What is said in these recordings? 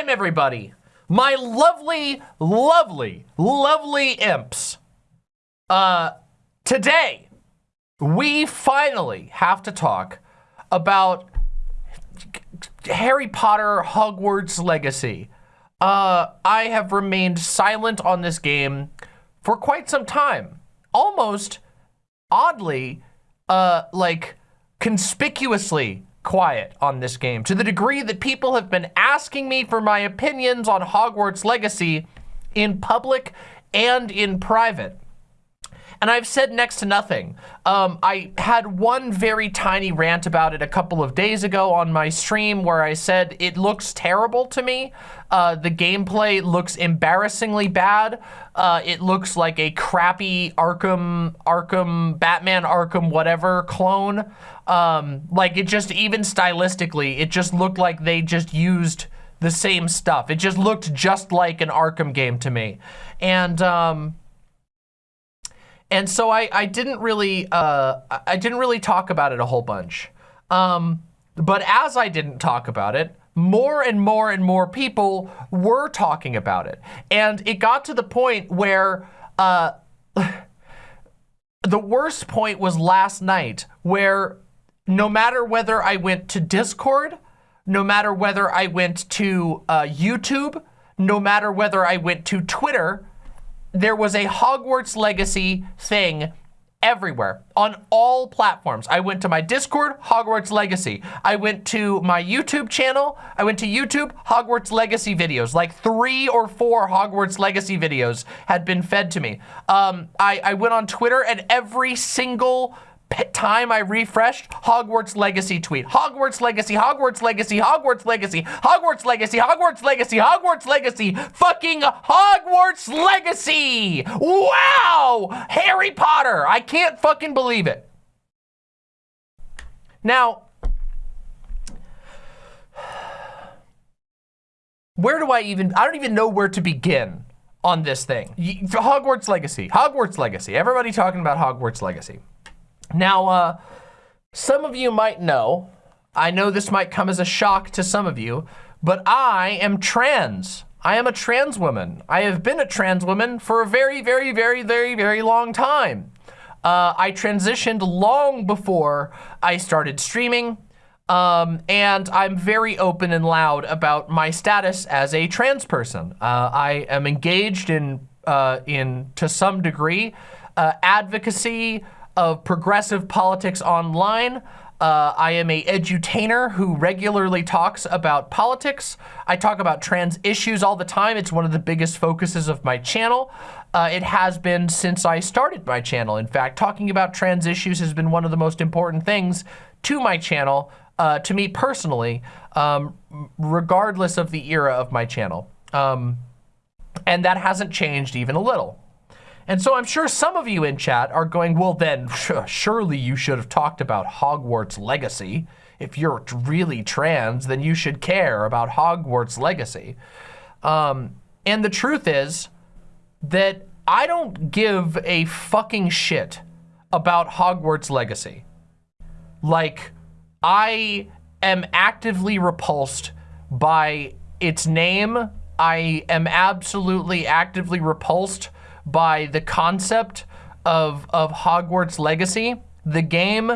time, everybody. My lovely, lovely, lovely imps. Uh, today, we finally have to talk about Harry Potter Hogwarts Legacy. Uh, I have remained silent on this game for quite some time. Almost, oddly, uh, like, conspicuously quiet on this game to the degree that people have been asking me for my opinions on Hogwarts Legacy in public and in private. And I've said next to nothing. Um, I had one very tiny rant about it a couple of days ago on my stream where I said it looks terrible to me. Uh, the gameplay looks embarrassingly bad. Uh, it looks like a crappy Arkham, Arkham, Batman Arkham whatever clone. Um, like it just, even stylistically, it just looked like they just used the same stuff. It just looked just like an Arkham game to me. And, um, and so I, I didn't really, uh, I didn't really talk about it a whole bunch. Um, but as I didn't talk about it, more and more and more people were talking about it. And it got to the point where, uh, the worst point was last night where no matter whether I went to Discord, no matter whether I went to uh, YouTube, no matter whether I went to Twitter, there was a Hogwarts Legacy thing everywhere on all platforms. I went to my Discord, Hogwarts Legacy. I went to my YouTube channel. I went to YouTube, Hogwarts Legacy videos. Like three or four Hogwarts Legacy videos had been fed to me. Um, I, I went on Twitter and every single time I refreshed, Hogwarts Legacy tweet. Hogwarts Legacy, Hogwarts Legacy, Hogwarts Legacy, Hogwarts Legacy, Hogwarts Legacy, Hogwarts Legacy, fucking Hogwarts Legacy! Wow! Harry Potter! I can't fucking believe it. Now, where do I even, I don't even know where to begin on this thing. Hogwarts Legacy, Hogwarts Legacy, everybody talking about Hogwarts Legacy. Now, uh, some of you might know, I know this might come as a shock to some of you, but I am trans. I am a trans woman. I have been a trans woman for a very, very, very, very, very long time. Uh, I transitioned long before I started streaming, um, and I'm very open and loud about my status as a trans person. Uh, I am engaged in, uh, in to some degree, uh, advocacy, of progressive politics online. Uh, I am a edutainer who regularly talks about politics. I talk about trans issues all the time. It's one of the biggest focuses of my channel. Uh, it has been since I started my channel. In fact, talking about trans issues has been one of the most important things to my channel, uh, to me personally, um, regardless of the era of my channel. Um, and that hasn't changed even a little. And so I'm sure some of you in chat are going, well then, surely you should have talked about Hogwarts Legacy. If you're really trans, then you should care about Hogwarts Legacy. Um, and the truth is that I don't give a fucking shit about Hogwarts Legacy. Like, I am actively repulsed by its name. I am absolutely actively repulsed by the concept of, of Hogwarts Legacy. The game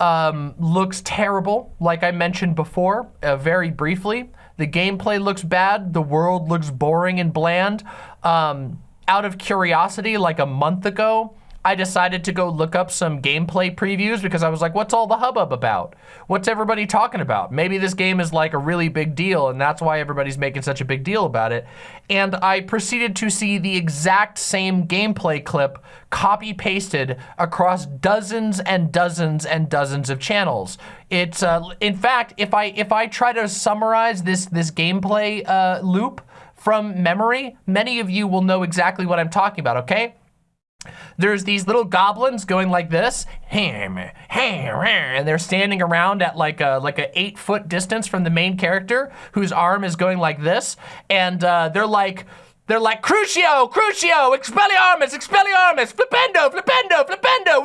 um, looks terrible, like I mentioned before, uh, very briefly. The gameplay looks bad. The world looks boring and bland. Um, out of curiosity, like a month ago, I decided to go look up some gameplay previews because I was like, what's all the hubbub about? What's everybody talking about? Maybe this game is like a really big deal and that's why everybody's making such a big deal about it. And I proceeded to see the exact same gameplay clip copy pasted across dozens and dozens and dozens of channels. It's, uh, in fact, if I, if I try to summarize this, this gameplay uh, loop from memory, many of you will know exactly what I'm talking about, okay? There's these little goblins going like this, and they're standing around at like a like a eight foot distance from the main character, whose arm is going like this, and uh, they're like, They're like, Crucio, Crucio, Expelliarmus, Expelliarmus, Flipendo, Flipendo, Flipendo,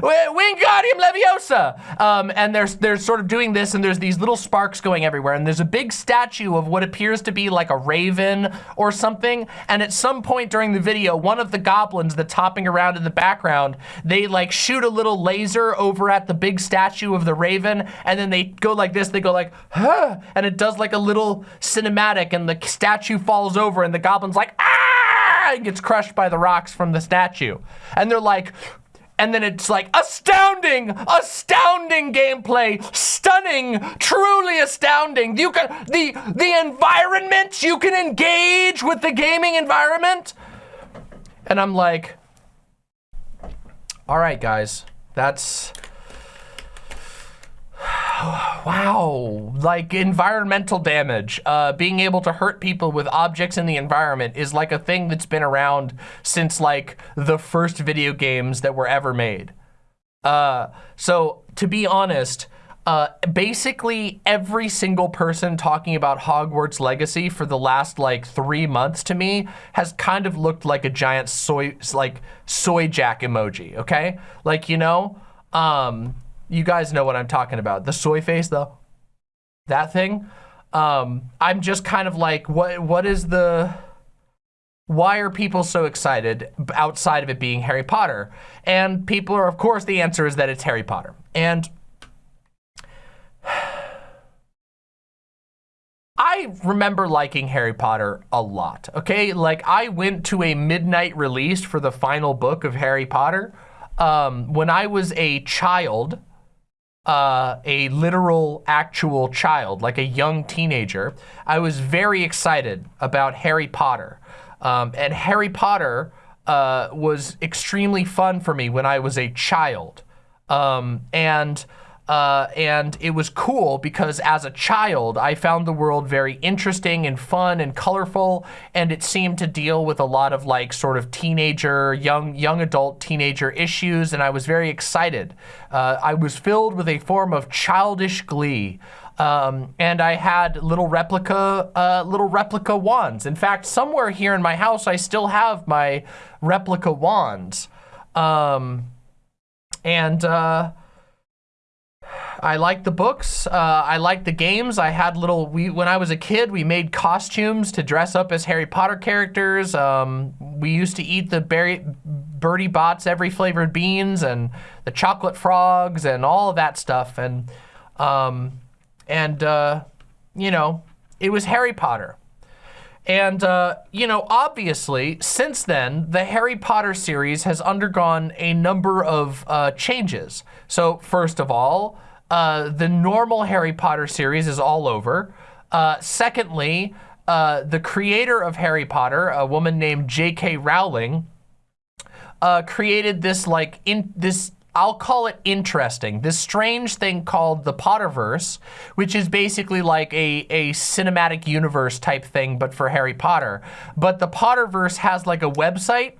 Wingardium Leviosa. Um, and they're, they're sort of doing this, and there's these little sparks going everywhere, and there's a big statue of what appears to be like a raven or something, and at some point during the video, one of the goblins that's hopping around in the background, they like shoot a little laser over at the big statue of the raven, and then they go like this, they go like, huh, and it does like a little cinematic, and the statue falls over, and the goblin goblin's like, ah, and gets crushed by the rocks from the statue. And they're like, and then it's like astounding, astounding gameplay, stunning, truly astounding. You can the the environment you can engage with the gaming environment. And I'm like, all right, guys, that's wow, like environmental damage, uh, being able to hurt people with objects in the environment is like a thing that's been around since like the first video games that were ever made. Uh, so to be honest, uh, basically every single person talking about Hogwarts Legacy for the last like three months to me has kind of looked like a giant soy, like soy jack emoji, okay? Like, you know, um, you guys know what I'm talking about. The soy face, though, that thing. Um, I'm just kind of like, what? what is the, why are people so excited outside of it being Harry Potter? And people are, of course, the answer is that it's Harry Potter. And I remember liking Harry Potter a lot, okay? Like, I went to a midnight release for the final book of Harry Potter um, when I was a child uh, a literal, actual child, like a young teenager, I was very excited about Harry Potter. Um, and Harry Potter uh, was extremely fun for me when I was a child. Um, and uh, and it was cool because as a child, I found the world very interesting and fun and colorful, and it seemed to deal with a lot of like sort of teenager, young, young adult teenager issues, and I was very excited. Uh, I was filled with a form of childish glee. Um, and I had little replica, uh, little replica wands. In fact, somewhere here in my house, I still have my replica wands. Um, and uh, I like the books. Uh, I like the games. I had little, we, when I was a kid, we made costumes to dress up as Harry Potter characters. Um, we used to eat the berry, Bertie Bott's every flavored beans and the chocolate frogs and all of that stuff. And, um, and uh, you know, it was Harry Potter. And, uh, you know, obviously, since then, the Harry Potter series has undergone a number of uh, changes. So, first of all, uh, the normal Harry Potter series is all over. Uh, secondly, uh, the creator of Harry Potter, a woman named J.K. Rowling, uh, created this like in this I'll call it interesting. This strange thing called the Potterverse, which is basically like a, a cinematic universe type thing, but for Harry Potter. But the Potterverse has like a website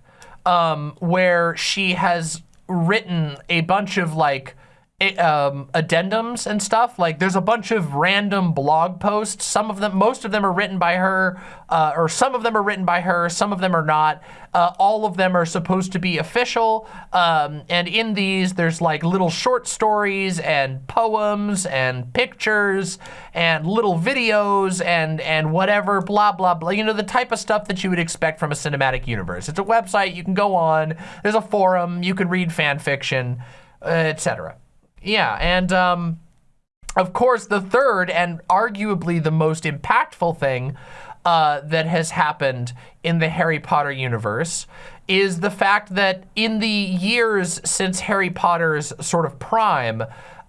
um, where she has written a bunch of like um, addendums and stuff. Like there's a bunch of random blog posts. Some of them, most of them are written by her, uh, or some of them are written by her, some of them are not. Uh, all of them are supposed to be official. Um, and in these, there's like little short stories and poems and pictures and little videos and, and whatever, blah, blah, blah. You know, the type of stuff that you would expect from a cinematic universe. It's a website, you can go on, there's a forum, you can read fan fiction, uh, etc. Yeah, and um, of course, the third and arguably the most impactful thing uh, that has happened in the Harry Potter universe is the fact that in the years since Harry Potter's sort of prime,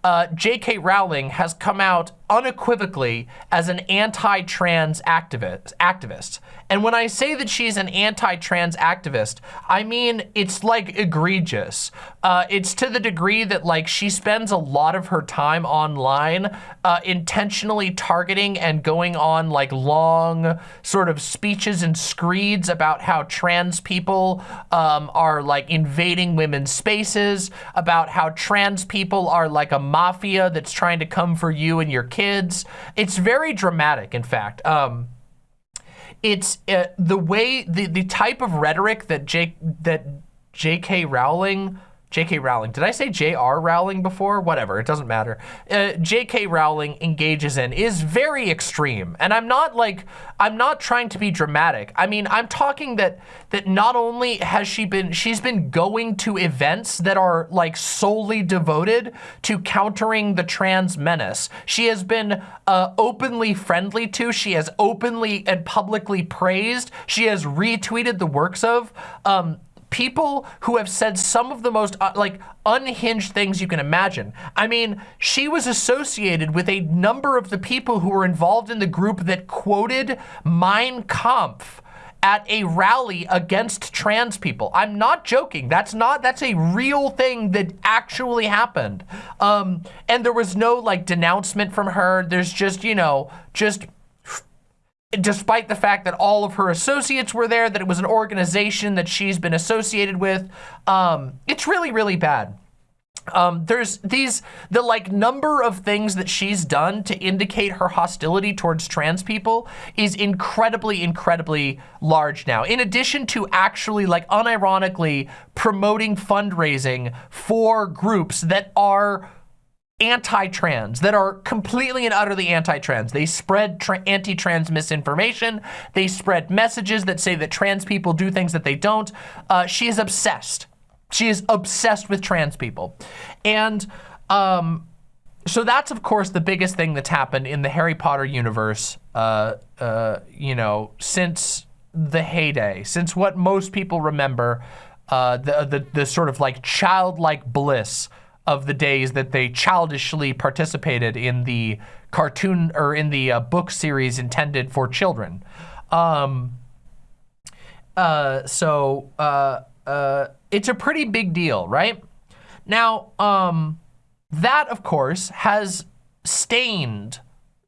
uh, J.K. Rowling has come out unequivocally as an anti-trans activist, activist. And when I say that she's an anti-trans activist, I mean it's like egregious. Uh, it's to the degree that like she spends a lot of her time online uh, intentionally targeting and going on like long sort of speeches and screeds about how trans people um, are like invading women's spaces, about how trans people are like a mafia that's trying to come for you and your kids. It's very dramatic, in fact. Um, it's uh, the way the the type of rhetoric that Jake that J.K. Rowling J.K. Rowling. Did I say J.R. Rowling before? Whatever, it doesn't matter. Uh, J.K. Rowling engages in is very extreme. And I'm not like, I'm not trying to be dramatic. I mean, I'm talking that, that not only has she been, she's been going to events that are like solely devoted to countering the trans menace. She has been uh, openly friendly to, she has openly and publicly praised, she has retweeted the works of, um, people who have said some of the most uh, like unhinged things you can imagine. I mean, she was associated with a number of the people who were involved in the group that quoted Mein Kampf at a rally against trans people. I'm not joking. That's not, that's a real thing that actually happened. Um, and there was no like denouncement from her. There's just, you know, just despite the fact that all of her associates were there, that it was an organization that she's been associated with. Um, it's really, really bad. Um, there's these, the like number of things that she's done to indicate her hostility towards trans people is incredibly, incredibly large now. In addition to actually like unironically promoting fundraising for groups that are anti-trans, that are completely and utterly anti-trans. They spread anti-trans misinformation. They spread messages that say that trans people do things that they don't. Uh, she is obsessed. She is obsessed with trans people. And um, so that's, of course, the biggest thing that's happened in the Harry Potter universe, uh, uh, you know, since the heyday, since what most people remember, uh, the, the, the sort of like childlike bliss of the days that they childishly participated in the cartoon or in the uh, book series intended for children. Um, uh, so uh, uh it's a pretty big deal, right? Now, um, that of course has stained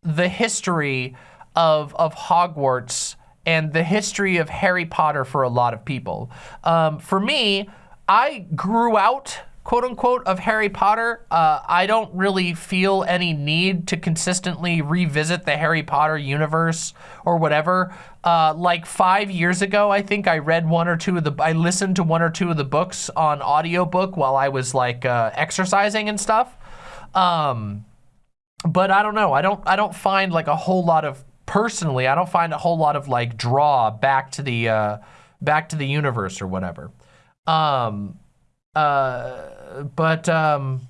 the history of, of Hogwarts and the history of Harry Potter for a lot of people. Um, for me, I grew out quote unquote of Harry Potter. Uh, I don't really feel any need to consistently revisit the Harry Potter universe or whatever. Uh, like five years ago, I think I read one or two of the, I listened to one or two of the books on audiobook while I was like uh, exercising and stuff. Um, but I don't know. I don't, I don't find like a whole lot of, personally, I don't find a whole lot of like draw back to the, uh, back to the universe or whatever. Um, uh, but um,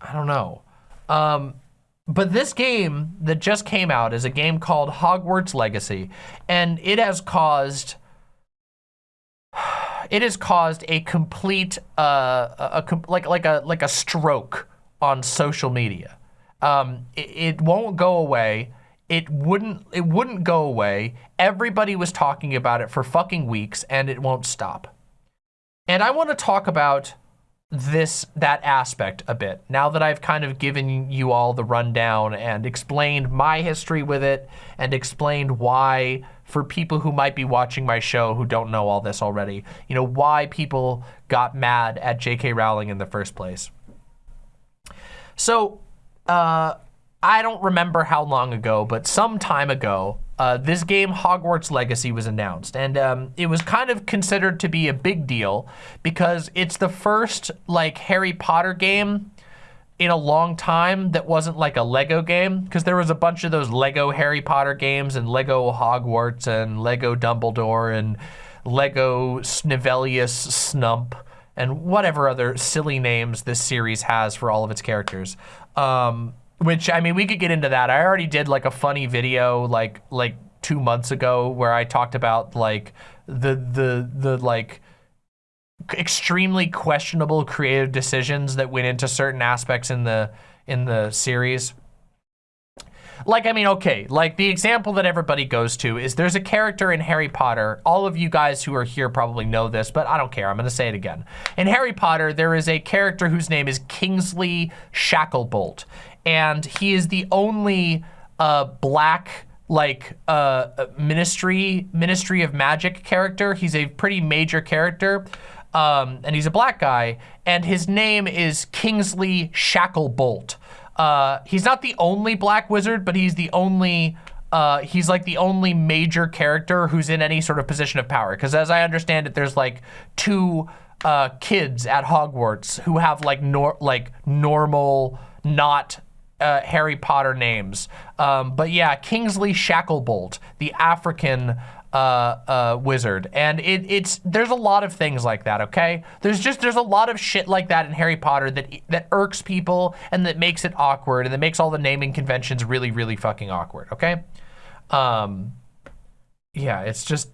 I don't know. Um, but this game that just came out is a game called Hogwarts Legacy, and it has caused it has caused a complete uh, a, a like like a like a stroke on social media. Um, it, it won't go away. It wouldn't it wouldn't go away. Everybody was talking about it for fucking weeks, and it won't stop. And I want to talk about this, that aspect a bit, now that I've kind of given you all the rundown and explained my history with it and explained why, for people who might be watching my show who don't know all this already, you know, why people got mad at J.K. Rowling in the first place. So, uh, I don't remember how long ago, but some time ago, uh, this game, Hogwarts Legacy, was announced. And um, it was kind of considered to be a big deal because it's the first, like, Harry Potter game in a long time that wasn't like a Lego game because there was a bunch of those Lego Harry Potter games and Lego Hogwarts and Lego Dumbledore and Lego Snivelius Snump and whatever other silly names this series has for all of its characters. Um, which, I mean, we could get into that. I already did like a funny video like like two months ago where I talked about like the the the like extremely questionable creative decisions that went into certain aspects in the in the series. Like, I mean, okay, like the example that everybody goes to is there's a character in Harry Potter. All of you guys who are here probably know this, but I don't care. I'm going to say it again. In Harry Potter, there is a character whose name is Kingsley Shacklebolt and he is the only uh, black like uh, ministry ministry of magic character. He's a pretty major character. Um, and he's a black guy, and his name is Kingsley Shacklebolt. Uh, he's not the only black wizard, but he's the only uh, he's like the only major character who's in any sort of position of power. Because as I understand it, there's like two uh, kids at Hogwarts who have like nor like normal, not uh, Harry Potter names. Um, but yeah, Kingsley Shacklebolt, the African uh, uh, wizard. And it, it's, there's a lot of things like that, okay? There's just, there's a lot of shit like that in Harry Potter that, that irks people and that makes it awkward and that makes all the naming conventions really, really fucking awkward, okay? Um, yeah, it's just,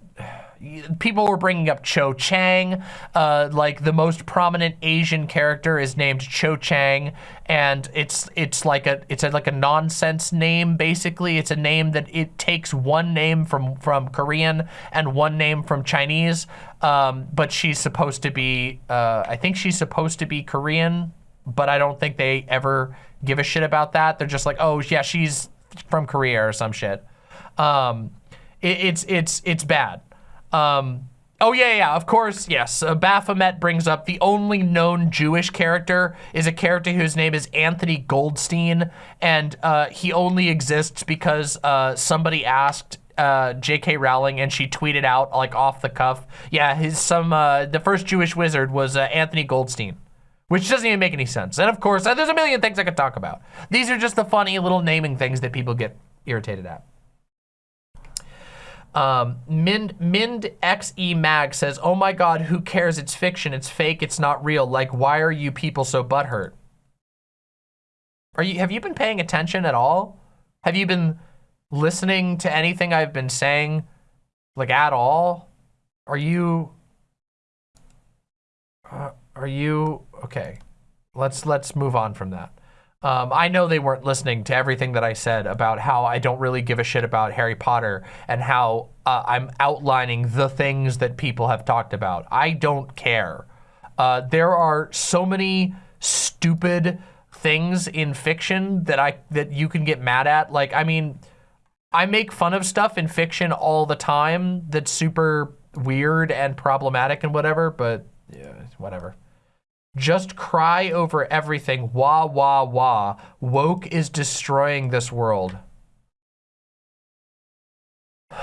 people were bringing up Cho Chang, uh, like the most prominent Asian character is named Cho Chang, and it's it's like a it's a, like a nonsense name basically. It's a name that it takes one name from from Korean and one name from Chinese, um, but she's supposed to be uh, I think she's supposed to be Korean, but I don't think they ever give a shit about that. They're just like, oh yeah, she's from Korea or some shit. Um, it, it's it's it's bad. Um, oh, yeah, yeah, of course, yes. Uh, Baphomet brings up the only known Jewish character is a character whose name is Anthony Goldstein, and uh, he only exists because uh, somebody asked uh, J.K. Rowling and she tweeted out like off the cuff. Yeah, his some uh, the first Jewish wizard was uh, Anthony Goldstein, which doesn't even make any sense. And of course, uh, there's a million things I could talk about. These are just the funny little naming things that people get irritated at. Um, Mind, Mind XE Mag says, oh my God, who cares? It's fiction. It's fake. It's not real. Like, why are you people so butthurt? Are you, have you been paying attention at all? Have you been listening to anything I've been saying, like at all? Are you, uh, are you, okay. Let's, let's move on from that. Um, I know they weren't listening to everything that I said about how I don't really give a shit about Harry Potter and how uh, I'm outlining the things that people have talked about. I don't care. Uh, there are so many stupid things in fiction that I that you can get mad at. Like, I mean, I make fun of stuff in fiction all the time that's super weird and problematic and whatever, but yeah, whatever. Just cry over everything. Wah, wah, wah. Woke is destroying this world.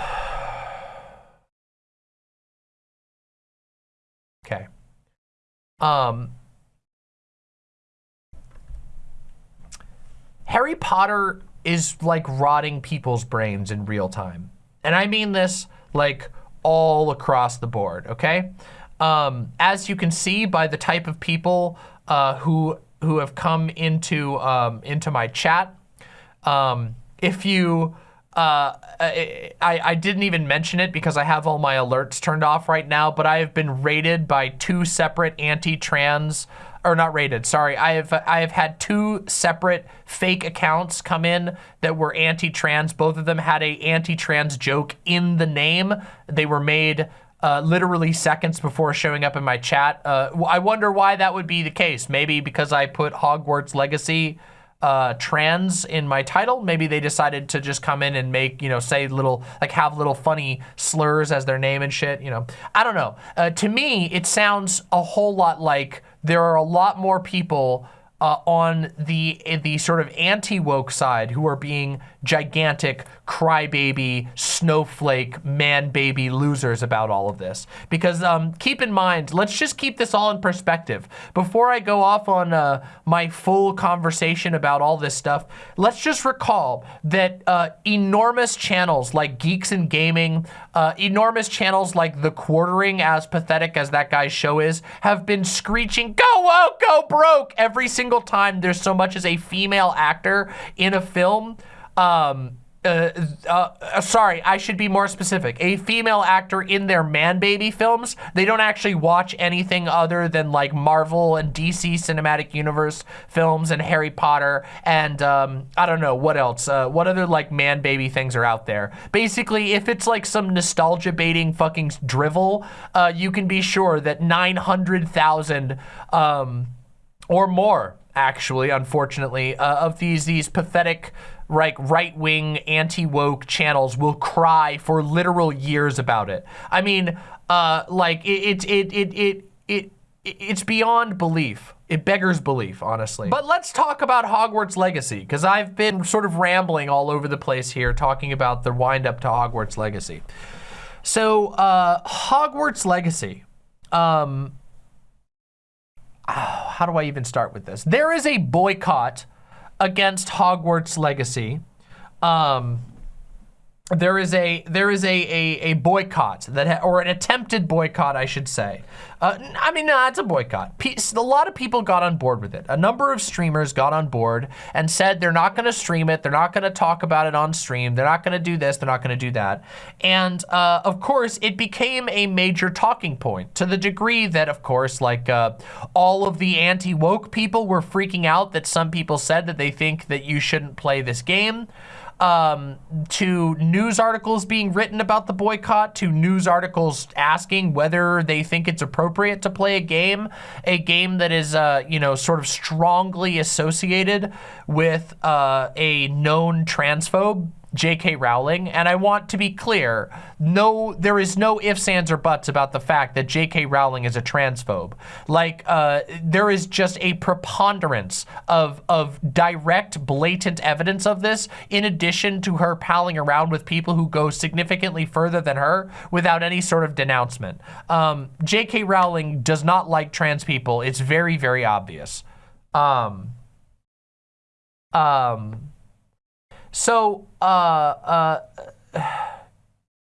okay. Um, Harry Potter is like rotting people's brains in real time. And I mean this like all across the board, okay? Um, as you can see by the type of people uh, who who have come into um, into my chat, um, if you uh, I, I didn't even mention it because I have all my alerts turned off right now, but I have been raided by two separate anti-trans, or not raided, sorry. I have I have had two separate fake accounts come in that were anti-trans. Both of them had a anti-trans joke in the name. They were made uh, literally seconds before showing up in my chat. Uh, I wonder why that would be the case. Maybe because I put Hogwarts Legacy uh, trans in my title. Maybe they decided to just come in and make, you know, say little, like have little funny slurs as their name and shit, you know. I don't know. Uh, to me, it sounds a whole lot like there are a lot more people uh, on the the sort of anti-woke side who are being gigantic crybaby, snowflake, man-baby losers about all of this. Because um, keep in mind, let's just keep this all in perspective. Before I go off on uh, my full conversation about all this stuff, let's just recall that uh, enormous channels like Geeks and Gaming, uh, enormous channels like The Quartering, as pathetic as that guy's show is, have been screeching, go woke, go broke, every single time there's so much as a female actor in a film. Um, uh, uh, uh, sorry, I should be more specific. A female actor in their man baby films, they don't actually watch anything other than like Marvel and DC Cinematic Universe films and Harry Potter and um, I don't know what else. Uh, what other like man baby things are out there? Basically, if it's like some nostalgia baiting fucking drivel, uh, you can be sure that 900,000 um, or more actually, unfortunately, uh, of these these pathetic like right-wing anti-woke channels will cry for literal years about it. I mean, uh, like it, it, it, it, it, it, it's beyond belief it beggars belief, honestly. But let's talk about Hogwarts Legacy, because I've been sort of rambling all over the place here talking about the wind up to Hogwarts Legacy. So, uh, Hogwarts Legacy. Um, oh, how do I even start with this? There is a boycott against Hogwarts Legacy. Um, there is a there is a a, a boycott that or an attempted boycott I should say. Uh, I mean, no, it's a boycott. A lot of people got on board with it. A number of streamers got on board and said they're not going to stream it. They're not going to talk about it on stream. They're not going to do this. They're not going to do that. And uh, of course, it became a major talking point to the degree that, of course, like uh, all of the anti-woke people were freaking out that some people said that they think that you shouldn't play this game um, to news articles being written about the boycott, to news articles asking whether they think it's appropriate to play a game, a game that is, uh, you know, sort of strongly associated with uh, a known transphobe J.K. Rowling, and I want to be clear, no, there is no ifs, ands, or buts about the fact that J.K. Rowling is a transphobe. Like, uh, there is just a preponderance of, of direct, blatant evidence of this, in addition to her palling around with people who go significantly further than her without any sort of denouncement. Um, J.K. Rowling does not like trans people. It's very, very obvious. Um, um, so, uh, uh,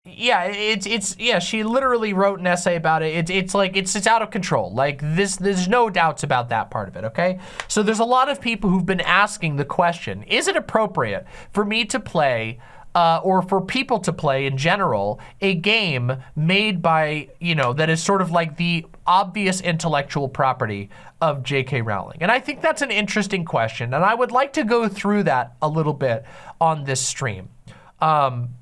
yeah, it's, it's, yeah, she literally wrote an essay about it. It's, it's like, it's, it's out of control. Like this, there's no doubts about that part of it, okay? So there's a lot of people who've been asking the question, is it appropriate for me to play uh, or for people to play in general, a game made by, you know, that is sort of like the obvious intellectual property of J.K. Rowling? And I think that's an interesting question, and I would like to go through that a little bit on this stream. Um,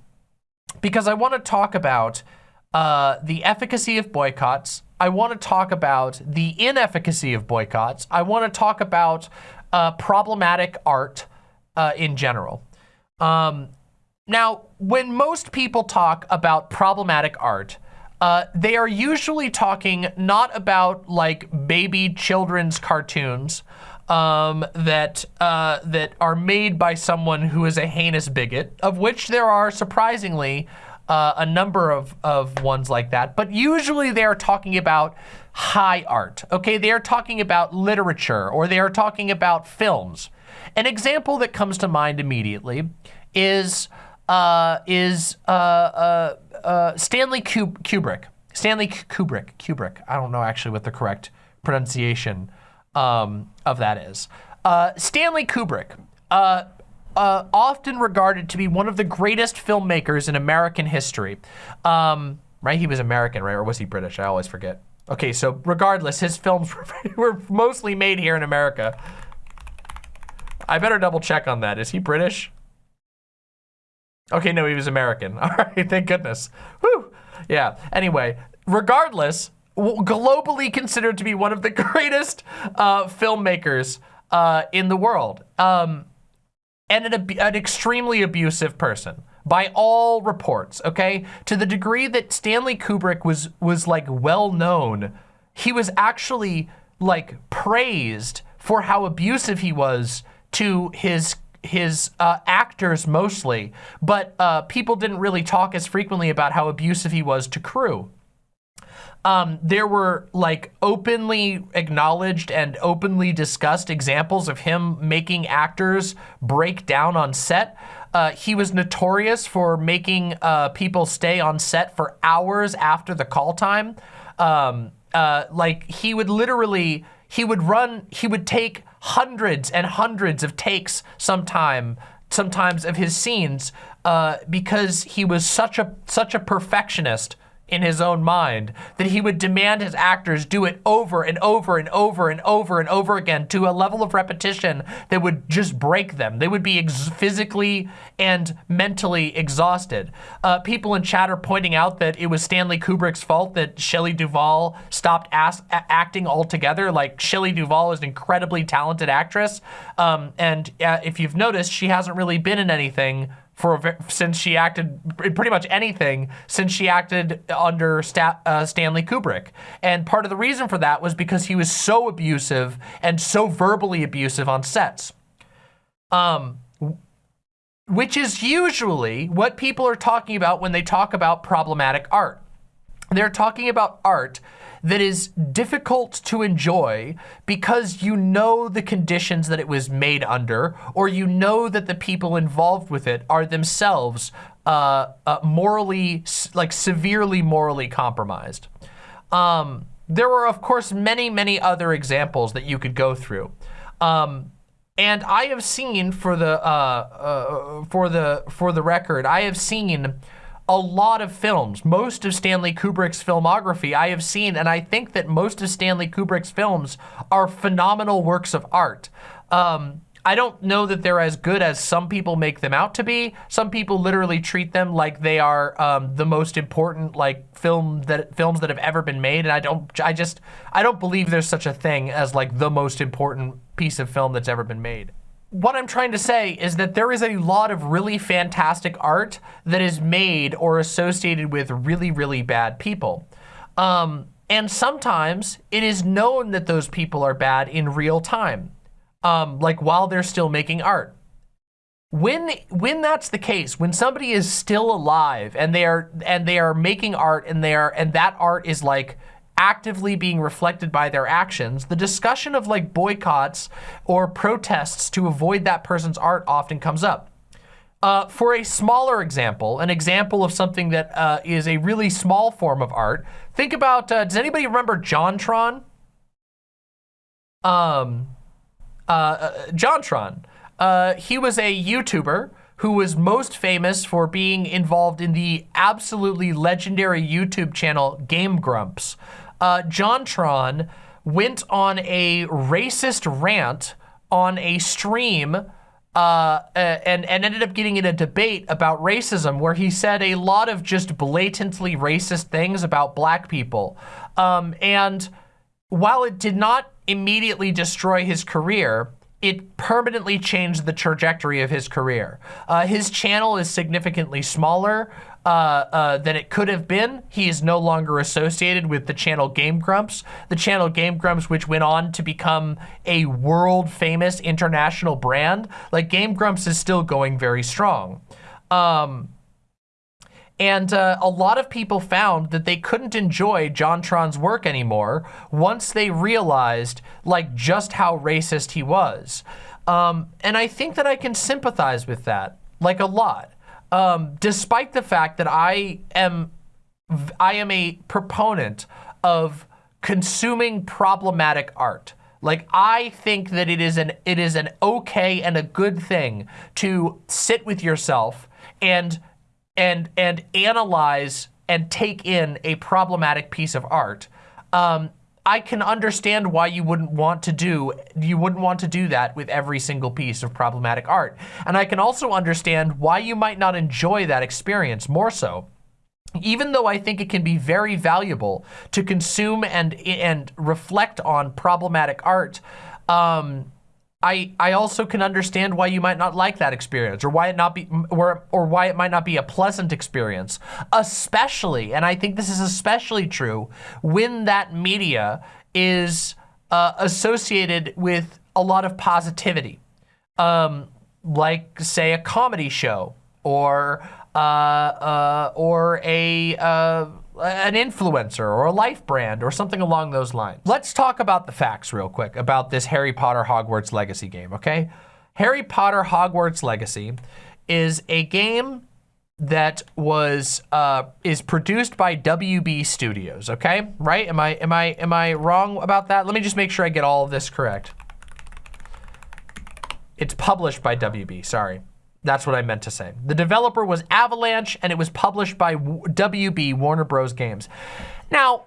because I want to talk about uh, the efficacy of boycotts. I want to talk about the inefficacy of boycotts. I want to talk about uh, problematic art uh, in general. Um, now, when most people talk about problematic art, uh, they are usually talking not about like baby children's cartoons um, that uh, that are made by someone who is a heinous bigot, of which there are surprisingly uh, a number of, of ones like that. But usually they are talking about high art, okay? They are talking about literature or they are talking about films. An example that comes to mind immediately is uh, is uh, uh, uh Stanley Kubrick. Stanley Kubrick, Kubrick. I don't know actually what the correct pronunciation um, of that is. Stanley Kubrick, uh, often regarded to be one of the greatest filmmakers in American history. Um, right, he was American, right? Or was he British? I always forget. Okay, so regardless, his films were mostly made here in America. I better double check on that. Is he British? Okay, no, he was American. All right, thank goodness. Whew. Yeah, anyway, regardless, globally considered to be one of the greatest uh, filmmakers uh, in the world. Um, and an, an extremely abusive person by all reports, okay? To the degree that Stanley Kubrick was, was like well known, he was actually like praised for how abusive he was to his his uh, actors mostly, but uh, people didn't really talk as frequently about how abusive he was to crew um, there were like openly acknowledged and openly discussed examples of him making actors break down on set. Uh, he was notorious for making uh, people stay on set for hours after the call time. Um, uh, like he would literally, he would run, he would take hundreds and hundreds of takes sometime, sometimes of his scenes uh, because he was such a such a perfectionist in his own mind that he would demand his actors do it over and over and over and over and over again to a level of repetition that would just break them. They would be physically and mentally exhausted. Uh, people in chat are pointing out that it was Stanley Kubrick's fault that Shelley Duvall stopped acting altogether. Like Shelley Duvall is an incredibly talented actress. Um, and uh, if you've noticed, she hasn't really been in anything for a since she acted pretty much anything since she acted under Sta- uh, Stanley Kubrick. And part of the reason for that was because he was so abusive and so verbally abusive on sets. Um, which is usually what people are talking about when they talk about problematic art. They're talking about art that is difficult to enjoy because you know the conditions that it was made under, or you know that the people involved with it are themselves uh, uh, morally, like severely morally compromised. Um, there were, of course, many, many other examples that you could go through. Um, and I have seen for the uh, uh, for the for the record, I have seen a lot of films. Most of Stanley Kubrick's filmography I have seen, and I think that most of Stanley Kubrick's films are phenomenal works of art. Um, I don't know that they're as good as some people make them out to be. Some people literally treat them like they are um, the most important like film that films that have ever been made, and I don't. I just I don't believe there's such a thing as like the most important piece of film that's ever been made what I'm trying to say is that there is a lot of really fantastic art that is made or associated with really, really bad people. Um, and sometimes it is known that those people are bad in real time, um, like while they're still making art. When when that's the case, when somebody is still alive and they are and they are making art and they are and that art is like actively being reflected by their actions, the discussion of like boycotts or protests to avoid that person's art often comes up. Uh, for a smaller example, an example of something that uh, is a really small form of art, think about, uh, does anybody remember JonTron? Um, uh, uh, JonTron. Uh, he was a YouTuber who was most famous for being involved in the absolutely legendary YouTube channel Game Grumps uh, JonTron went on a racist rant on a stream uh, and, and ended up getting in a debate about racism where he said a lot of just blatantly racist things about black people. Um, and while it did not immediately destroy his career, it permanently changed the trajectory of his career. Uh, his channel is significantly smaller uh, uh, than it could have been. He is no longer associated with the channel Game Grumps. The channel Game Grumps, which went on to become a world famous international brand. Like Game Grumps is still going very strong. Um, and uh, a lot of people found that they couldn't enjoy JonTron's work anymore once they realized like just how racist he was. Um, and I think that I can sympathize with that, like a lot. Um, despite the fact that I am, I am a proponent of consuming problematic art. Like I think that it is an it is an okay and a good thing to sit with yourself and and and analyze and take in a problematic piece of art, um, I can understand why you wouldn't want to do you wouldn't want to do that with every single piece of problematic art. And I can also understand why you might not enjoy that experience more so. Even though I think it can be very valuable to consume and and reflect on problematic art, um, I, I also can understand why you might not like that experience or why it not be or, or why it might not be a pleasant experience, especially, and I think this is especially true when that media is uh, associated with a lot of positivity, um, like say a comedy show or uh, uh, or a uh, an influencer or a life brand or something along those lines. Let's talk about the facts real quick about this Harry Potter Hogwarts Legacy game, okay? Harry Potter Hogwarts Legacy is a game that was uh, is produced by WB Studios, okay? Right? Am I am I am I wrong about that? Let me just make sure I get all of this correct. It's published by WB, sorry. That's what I meant to say. The developer was Avalanche, and it was published by WB, Warner Bros. Games. Now,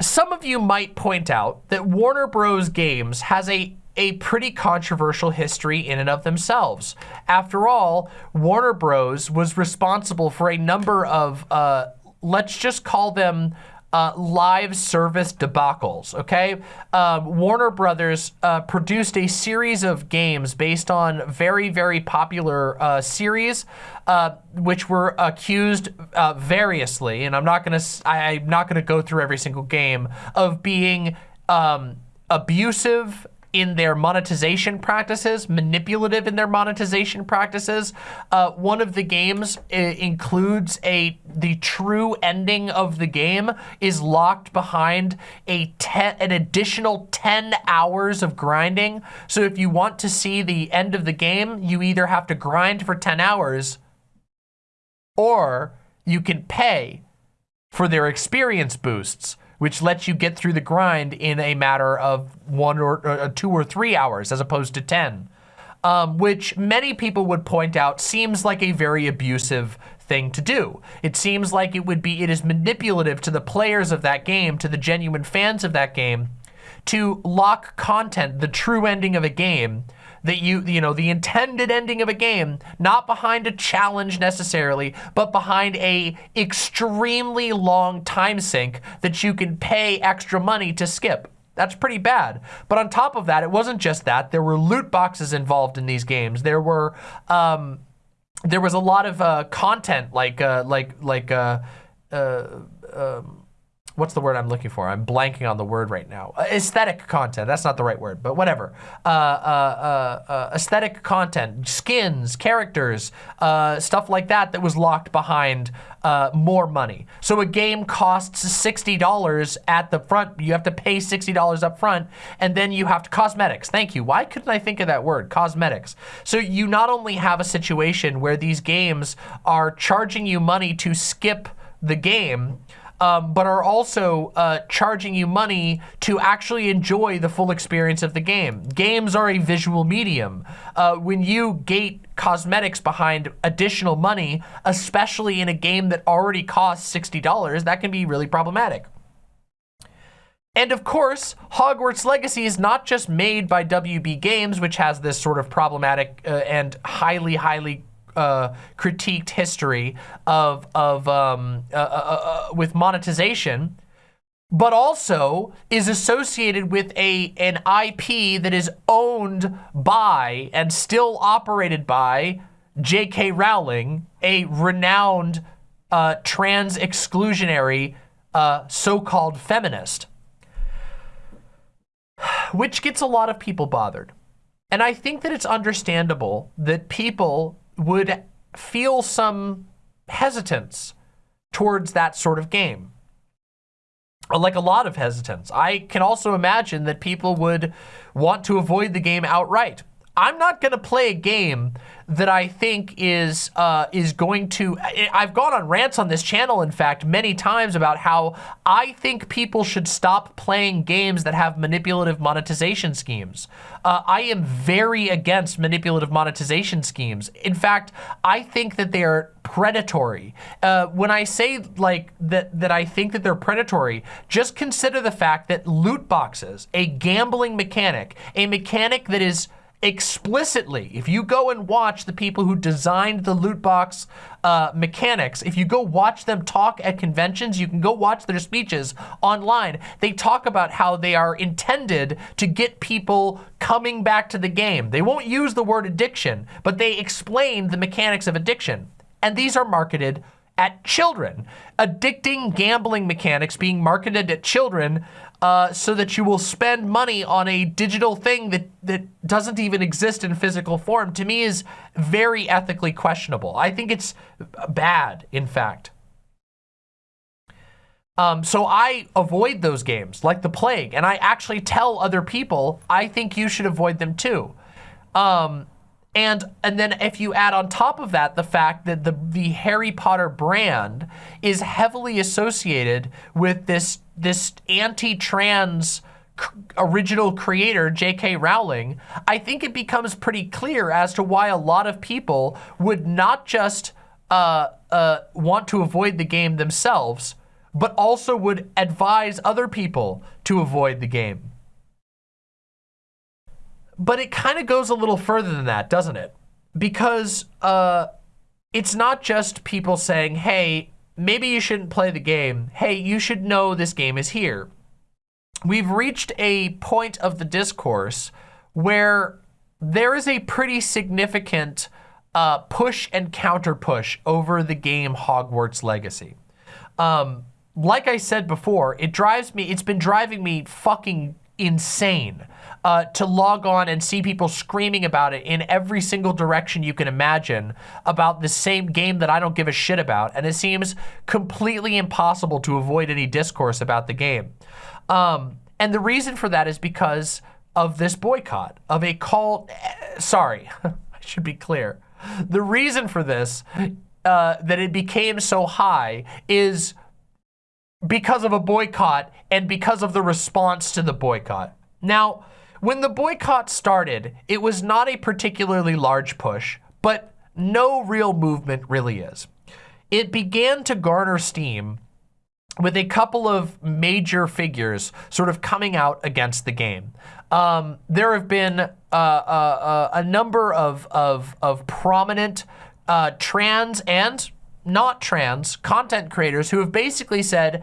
some of you might point out that Warner Bros. Games has a a pretty controversial history in and of themselves. After all, Warner Bros. was responsible for a number of, uh, let's just call them uh, live service debacles, okay? Um, Warner Brothers uh, produced a series of games based on very, very popular uh, series, uh, which were accused uh, variously, and I'm not gonna, I, am not gonna go through every single game, of being um, abusive in their monetization practices, manipulative in their monetization practices. Uh, one of the games includes a the true ending of the game is locked behind a ten, an additional 10 hours of grinding. So if you want to see the end of the game, you either have to grind for 10 hours or you can pay for their experience boosts which lets you get through the grind in a matter of one or uh, two or three hours as opposed to 10. Um, which many people would point out seems like a very abusive thing to do. It seems like it would be, it is manipulative to the players of that game, to the genuine fans of that game, to lock content, the true ending of a game, that you, you know, the intended ending of a game, not behind a challenge necessarily, but behind a extremely long time sink that you can pay extra money to skip. That's pretty bad. But on top of that, it wasn't just that. There were loot boxes involved in these games. There were, um, there was a lot of uh, content like, uh, like, like, uh, uh um, what's the word I'm looking for? I'm blanking on the word right now. Uh, aesthetic content, that's not the right word, but whatever. Uh, uh, uh, uh aesthetic content, skins, characters, uh, stuff like that that was locked behind more money. So a game costs $60 at the front, you have to pay $60 up front, and then you have to, cosmetics, thank you. Why couldn't I think of that word, cosmetics? So you not only have a situation where these games are charging you money to skip the game, um, but are also uh, charging you money to actually enjoy the full experience of the game. Games are a visual medium. Uh, when you gate cosmetics behind additional money, especially in a game that already costs $60, that can be really problematic. And of course, Hogwarts Legacy is not just made by WB Games, which has this sort of problematic uh, and highly, highly uh, critiqued history of, of um, uh, uh, uh, with monetization, but also is associated with a an IP that is owned by and still operated by J.K. Rowling, a renowned uh, trans exclusionary uh, so-called feminist, which gets a lot of people bothered. And I think that it's understandable that people would feel some hesitance towards that sort of game. Uh, like a lot of hesitance. I can also imagine that people would want to avoid the game outright. I'm not going to play a game that I think is uh, is going to. I've gone on rants on this channel, in fact, many times about how I think people should stop playing games that have manipulative monetization schemes. Uh, I am very against manipulative monetization schemes. In fact, I think that they are predatory. Uh, when I say like that, that I think that they're predatory, just consider the fact that loot boxes, a gambling mechanic, a mechanic that is explicitly, if you go and watch the people who designed the loot box uh, mechanics, if you go watch them talk at conventions, you can go watch their speeches online. They talk about how they are intended to get people coming back to the game. They won't use the word addiction, but they explain the mechanics of addiction. And these are marketed at children. Addicting gambling mechanics being marketed at children uh, so that you will spend money on a digital thing that, that doesn't even exist in physical form, to me is very ethically questionable. I think it's bad, in fact. Um, so I avoid those games like the plague, and I actually tell other people, I think you should avoid them too. Um, and, and then if you add on top of that the fact that the, the Harry Potter brand is heavily associated with this, this anti-trans original creator, J.K. Rowling, I think it becomes pretty clear as to why a lot of people would not just uh, uh, want to avoid the game themselves, but also would advise other people to avoid the game. But it kind of goes a little further than that, doesn't it? Because uh, it's not just people saying, hey, maybe you shouldn't play the game. Hey, you should know this game is here. We've reached a point of the discourse where there is a pretty significant uh, push and counter push over the game Hogwarts Legacy. Um, like I said before, it drives me, it's been driving me fucking insane uh, to log on and see people screaming about it in every single direction you can imagine about the same game that I don't give a shit about. And it seems completely impossible to avoid any discourse about the game. Um, and the reason for that is because of this boycott, of a call, eh, sorry, I should be clear. The reason for this, uh, that it became so high is because of a boycott and because of the response to the boycott. Now, when the boycott started, it was not a particularly large push, but no real movement really is. It began to garner steam with a couple of major figures sort of coming out against the game. Um, there have been uh, uh, uh, a number of, of, of prominent uh, trans and not trans content creators who have basically said,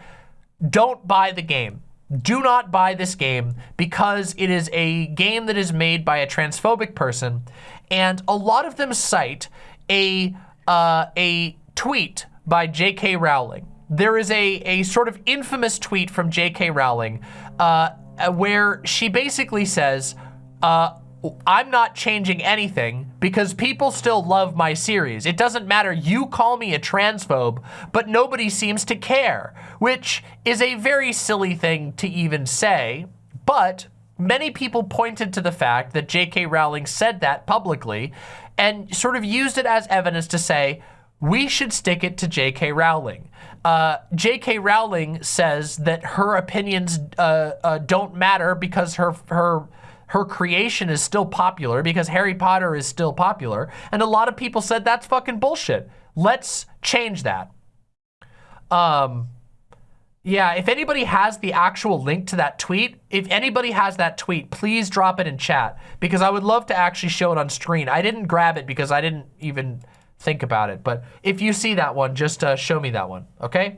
don't buy the game. Do not buy this game because it is a game that is made by a transphobic person. And a lot of them cite a, uh, a tweet by J.K. Rowling. There is a, a sort of infamous tweet from J.K. Rowling uh, where she basically says, uh, I'm not changing anything because people still love my series. It doesn't matter, you call me a transphobe, but nobody seems to care, which is a very silly thing to even say, but many people pointed to the fact that J.K. Rowling said that publicly and sort of used it as evidence to say, we should stick it to J.K. Rowling. Uh, J.K. Rowling says that her opinions uh, uh, don't matter because her her her creation is still popular because Harry Potter is still popular. And a lot of people said that's fucking bullshit. Let's change that. Um, yeah, if anybody has the actual link to that tweet, if anybody has that tweet, please drop it in chat because I would love to actually show it on screen. I didn't grab it because I didn't even think about it. But if you see that one, just uh, show me that one, okay?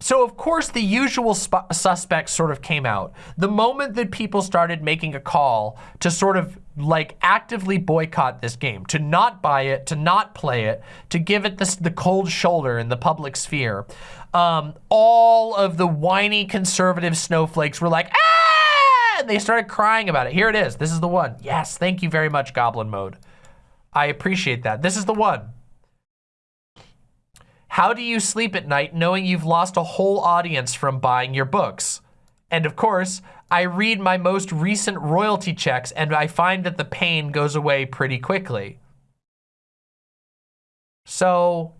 So of course the usual suspects sort of came out. The moment that people started making a call to sort of like actively boycott this game, to not buy it, to not play it, to give it the cold shoulder in the public sphere, um, all of the whiny conservative snowflakes were like, ah! And they started crying about it. Here it is. This is the one. Yes, thank you very much, Goblin Mode. I appreciate that. This is the one. How do you sleep at night knowing you've lost a whole audience from buying your books? And of course, I read my most recent royalty checks and I find that the pain goes away pretty quickly. So,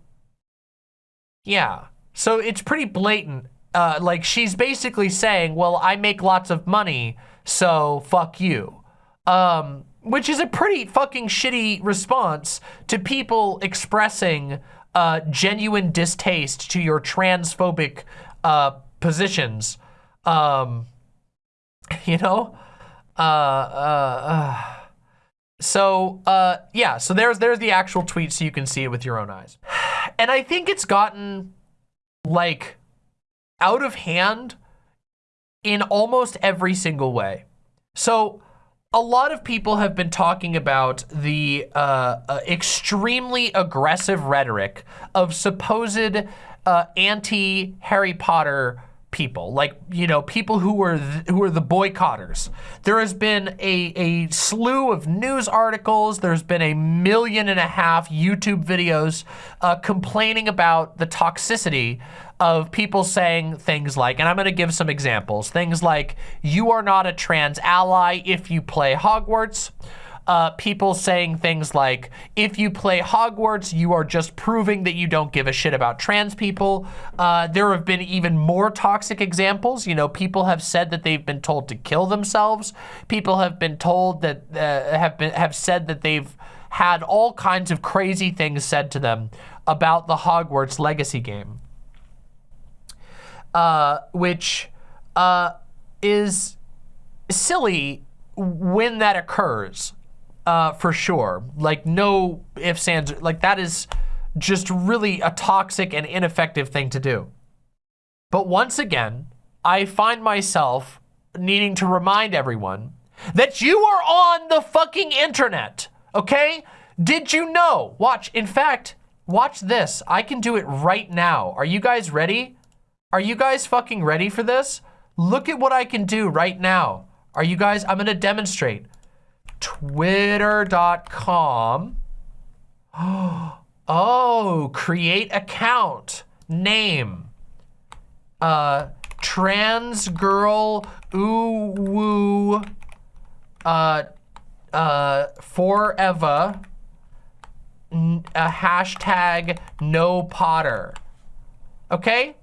yeah. So it's pretty blatant. Uh, like she's basically saying, well, I make lots of money, so fuck you. Um, which is a pretty fucking shitty response to people expressing uh, genuine distaste to your transphobic uh, positions. Um, you know? Uh, uh, uh. So, uh, yeah, so there's, there's the actual tweet so you can see it with your own eyes. And I think it's gotten, like, out of hand in almost every single way. So, a lot of people have been talking about the uh, uh, extremely aggressive rhetoric of supposed uh, anti-Harry Potter people, like, you know, people who were who are the boycotters. There has been a, a slew of news articles. There's been a million and a half YouTube videos uh, complaining about the toxicity of people saying things like, and I'm going to give some examples, things like, you are not a trans ally if you play Hogwarts uh, people saying things like, if you play Hogwarts, you are just proving that you don't give a shit about trans people. Uh, there have been even more toxic examples. You know, people have said that they've been told to kill themselves. People have been told that, uh, have, been, have said that they've had all kinds of crazy things said to them about the Hogwarts Legacy game. Uh, which uh, is silly when that occurs uh, for sure. Like no ifs, ands, like that is just really a toxic and ineffective thing to do. But once again, I find myself needing to remind everyone that you are on the fucking internet, okay? Did you know? Watch, in fact, watch this. I can do it right now. Are you guys ready? Are you guys fucking ready for this? Look at what I can do right now. Are you guys, I'm gonna demonstrate. Twitter.com. Oh, create account, name, uh, trans girl, ooh, woo, uh, uh, forever, a hashtag no Potter. Okay?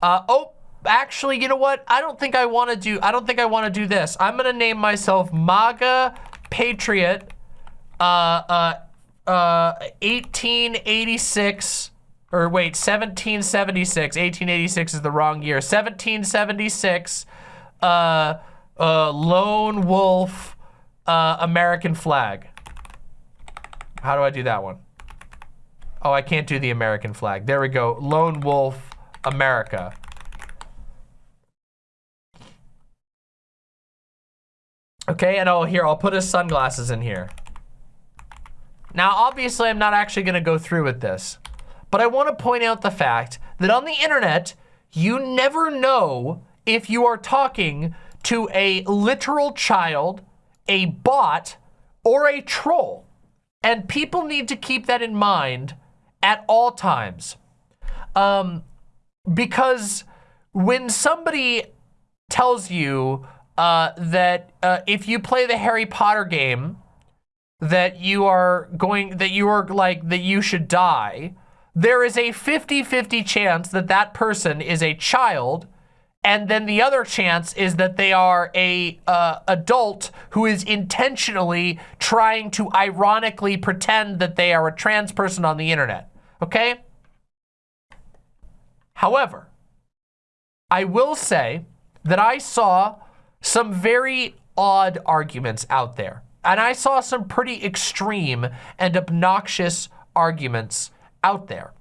Uh, oh, actually, you know what? I don't think I want to do, I don't think I want to do this. I'm going to name myself MAGA Patriot, uh, uh, uh, 1886, or wait, 1776. 1886 is the wrong year. 1776, uh, uh, lone wolf, uh, American flag. How do I do that one? Oh, I can't do the American flag. There we go. Lone wolf, America. Okay, and oh, here, I'll put his sunglasses in here. Now, obviously, I'm not actually gonna go through with this, but I wanna point out the fact that on the internet, you never know if you are talking to a literal child, a bot, or a troll. And people need to keep that in mind at all times. Um, because when somebody tells you uh, that uh, if you play the Harry Potter game, that you are going, that you are like, that you should die, there is a 50-50 chance that that person is a child and then the other chance is that they are a uh, adult who is intentionally trying to ironically pretend that they are a trans person on the internet, okay? However, I will say that I saw some very odd arguments out there. And I saw some pretty extreme and obnoxious arguments out there.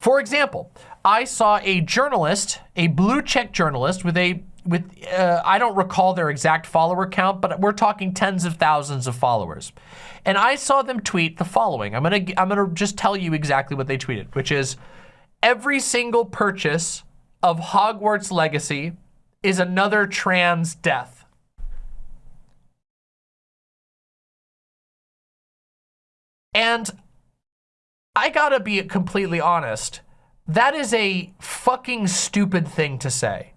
For example, I saw a journalist, a blue check journalist with a with uh, I don't recall their exact follower count, but we're talking tens of thousands of followers. And I saw them tweet the following. I'm going to I'm going to just tell you exactly what they tweeted, which is every single purchase of Hogwarts Legacy is another trans death. And I got to be completely honest that is a fucking stupid thing to say.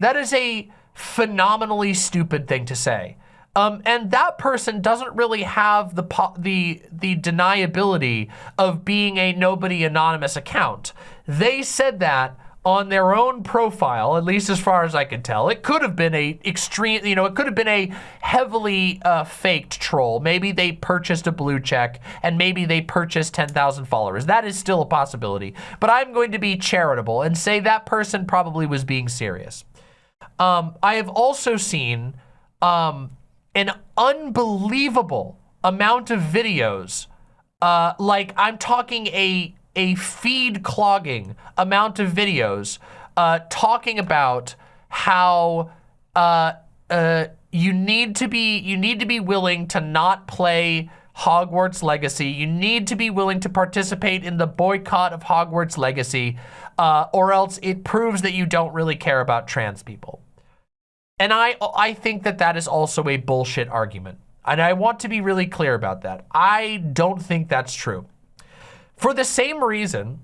That is a phenomenally stupid thing to say. Um, and that person doesn't really have the the the deniability of being a nobody anonymous account. They said that on their own profile, at least as far as I can tell. It could have been a extreme, you know, it could have been a heavily uh, faked troll. Maybe they purchased a blue check and maybe they purchased 10,000 followers. That is still a possibility. But I'm going to be charitable and say that person probably was being serious. Um, I have also seen um, an unbelievable amount of videos. Uh, like I'm talking a a feed clogging amount of videos uh, talking about how uh, uh, you need to be you need to be willing to not play Hogwarts Legacy. You need to be willing to participate in the boycott of Hogwarts Legacy, uh, or else it proves that you don't really care about trans people. And I I think that that is also a bullshit argument. And I want to be really clear about that. I don't think that's true. For the same reason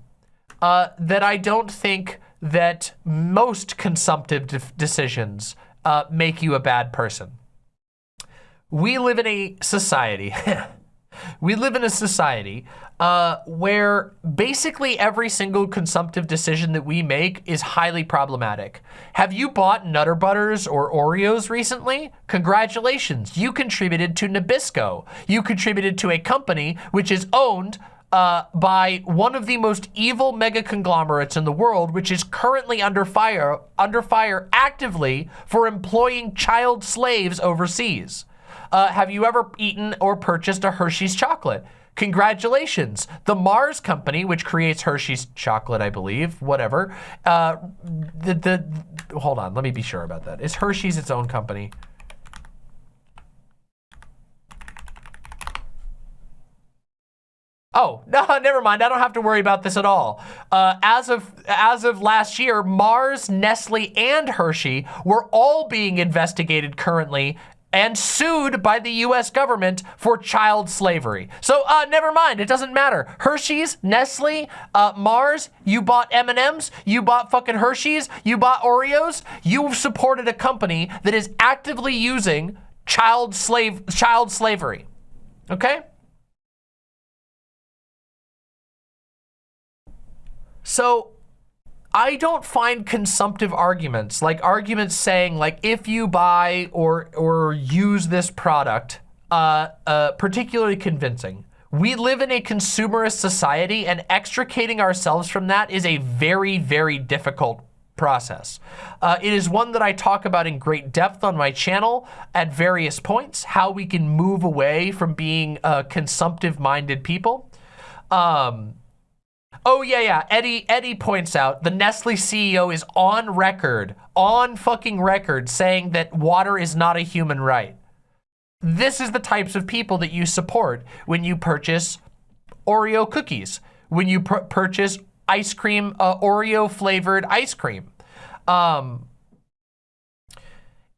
uh, that I don't think that most consumptive de decisions uh, make you a bad person. We live in a society, we live in a society uh, where basically every single consumptive decision that we make is highly problematic. Have you bought Nutter Butters or Oreos recently? Congratulations, you contributed to Nabisco. You contributed to a company which is owned uh, by one of the most evil mega conglomerates in the world, which is currently under fire, under fire actively for employing child slaves overseas. Uh, have you ever eaten or purchased a Hershey's chocolate? Congratulations. The Mars company, which creates Hershey's chocolate, I believe, whatever. Uh, the, the, hold on, let me be sure about that. Is Hershey's its own company? Oh, no, never mind. I don't have to worry about this at all. Uh, as of as of last year, Mars, Nestle, and Hershey were all being investigated currently and sued by the US government for child slavery. So uh, never mind, it doesn't matter. Hershey's, Nestle, uh, Mars, you bought M&Ms, you bought fucking Hershey's, you bought Oreos, You've supported a company that is actively using child slave child slavery. Okay? So I don't find consumptive arguments, like arguments saying like if you buy or or use this product, uh, uh, particularly convincing. We live in a consumerist society and extricating ourselves from that is a very, very difficult process. Uh, it is one that I talk about in great depth on my channel at various points, how we can move away from being uh, consumptive-minded people. Um, Oh yeah, yeah. Eddie Eddie points out the Nestle CEO is on record, on fucking record, saying that water is not a human right. This is the types of people that you support when you purchase Oreo cookies, when you purchase ice cream, uh, Oreo flavored ice cream. Um,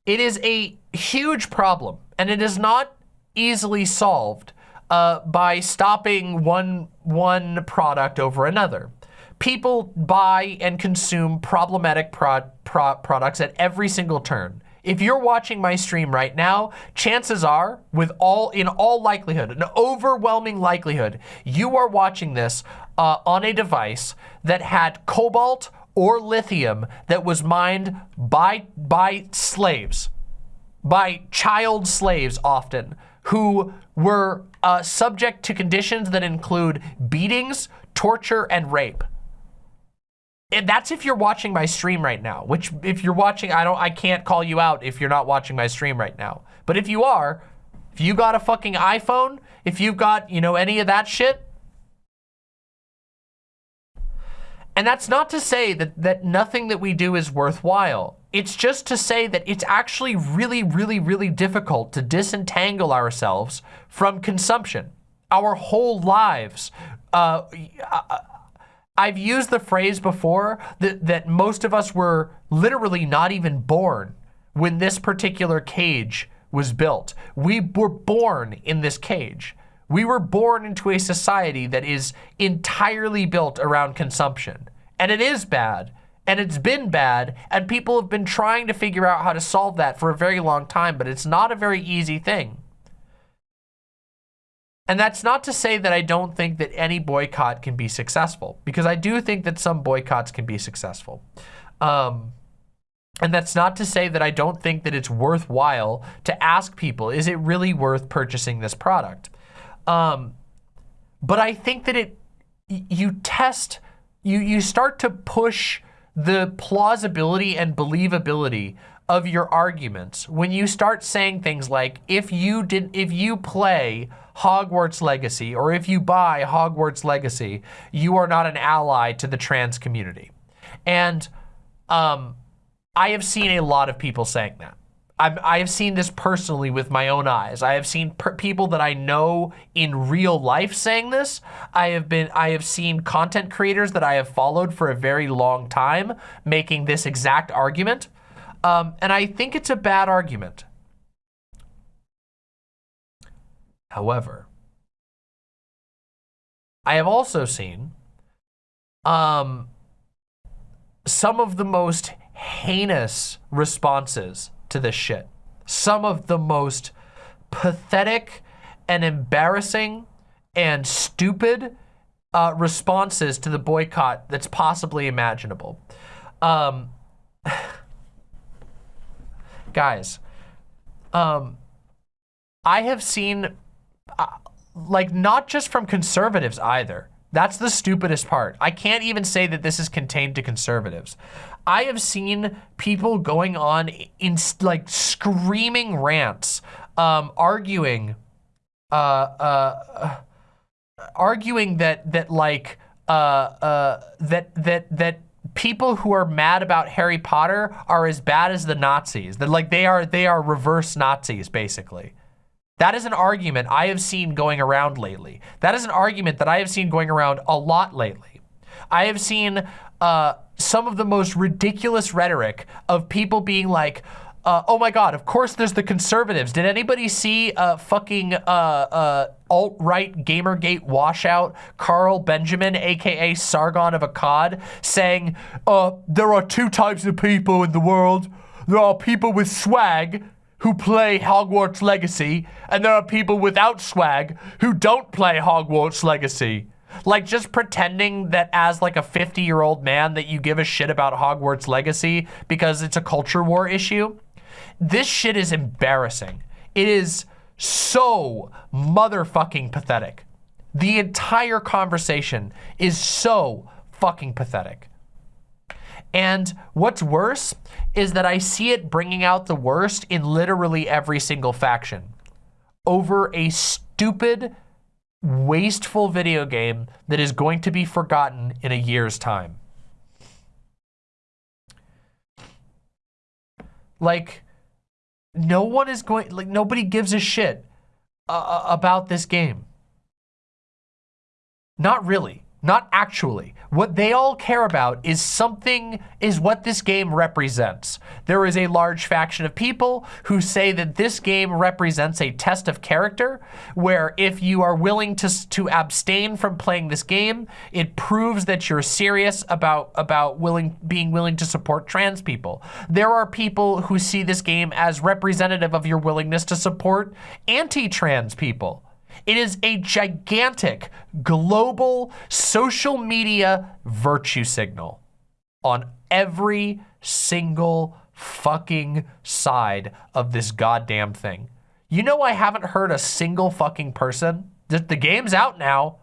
it is a huge problem and it is not easily solved uh, by stopping one, one product over another. People buy and consume problematic pro pro products at every single turn. If you're watching my stream right now, chances are, with all in all likelihood, an overwhelming likelihood, you are watching this uh, on a device that had cobalt or lithium that was mined by by slaves, by child slaves often, who were uh, subject to conditions that include beatings, torture, and rape. And that's if you're watching my stream right now, which if you're watching, I don't, I can't call you out if you're not watching my stream right now. But if you are, if you got a fucking iPhone, if you've got, you know, any of that shit, and that's not to say that, that nothing that we do is worthwhile. It's just to say that it's actually really, really, really difficult to disentangle ourselves from consumption. Our whole lives. Uh, I've used the phrase before that, that most of us were literally not even born when this particular cage was built. We were born in this cage. We were born into a society that is entirely built around consumption. And it is bad and it's been bad and people have been trying to figure out how to solve that for a very long time but it's not a very easy thing and that's not to say that I don't think that any boycott can be successful because I do think that some boycotts can be successful um, and that's not to say that I don't think that it's worthwhile to ask people, is it really worth purchasing this product? Um, but I think that it, you test, you, you start to push the plausibility and believability of your arguments. When you start saying things like if you did if you play Hogwarts Legacy or if you buy Hogwarts Legacy you are not an ally to the trans community. And um, I have seen a lot of people saying that I've, I have seen this personally with my own eyes. I have seen people that I know in real life saying this. I have been, I have seen content creators that I have followed for a very long time making this exact argument. Um, and I think it's a bad argument. However, I have also seen um, some of the most heinous responses to this shit. Some of the most pathetic and embarrassing and stupid uh, responses to the boycott that's possibly imaginable. Um, guys, um, I have seen, uh, like, not just from conservatives either. That's the stupidest part. I can't even say that this is contained to conservatives. I have seen people going on in like screaming rants, um, arguing, uh, uh, arguing that that like uh, uh, that that that people who are mad about Harry Potter are as bad as the Nazis. That like they are they are reverse Nazis basically. That is an argument I have seen going around lately. That is an argument that I have seen going around a lot lately. I have seen uh, some of the most ridiculous rhetoric of people being like, uh, oh my God, of course there's the conservatives. Did anybody see uh, fucking uh, alt-right Gamergate washout Carl Benjamin, AKA Sargon of Akkad, saying, uh, there are two types of people in the world. There are people with swag who play Hogwarts Legacy, and there are people without swag who don't play Hogwarts Legacy. Like just pretending that as like a 50 year old man that you give a shit about Hogwarts Legacy because it's a culture war issue. This shit is embarrassing. It is so motherfucking pathetic. The entire conversation is so fucking pathetic. And what's worse is that I see it bringing out the worst in literally every single faction over a stupid, wasteful video game that is going to be forgotten in a year's time. Like, no one is going, like, nobody gives a shit uh, uh about this game. Not really. Not actually. What they all care about is something, is what this game represents. There is a large faction of people who say that this game represents a test of character, where if you are willing to, to abstain from playing this game, it proves that you're serious about, about willing, being willing to support trans people. There are people who see this game as representative of your willingness to support anti-trans people. It is a gigantic global social media virtue signal on every single fucking side of this goddamn thing. You know I haven't heard a single fucking person. The, the game's out now.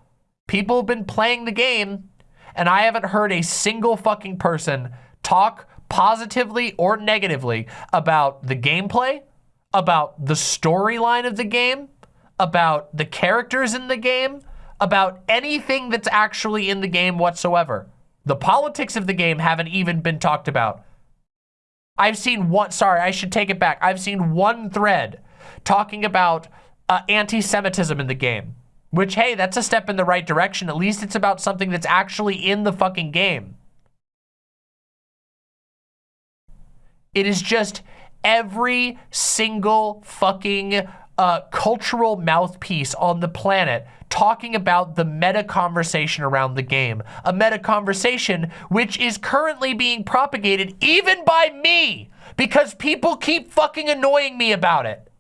People have been playing the game and I haven't heard a single fucking person talk positively or negatively about the gameplay, about the storyline of the game, about the characters in the game, about anything that's actually in the game whatsoever. The politics of the game haven't even been talked about. I've seen one, sorry, I should take it back. I've seen one thread talking about uh, anti-Semitism in the game, which, hey, that's a step in the right direction. At least it's about something that's actually in the fucking game. It is just every single fucking uh, cultural mouthpiece on the planet talking about the meta conversation around the game. A meta conversation which is currently being propagated even by me because people keep fucking annoying me about it.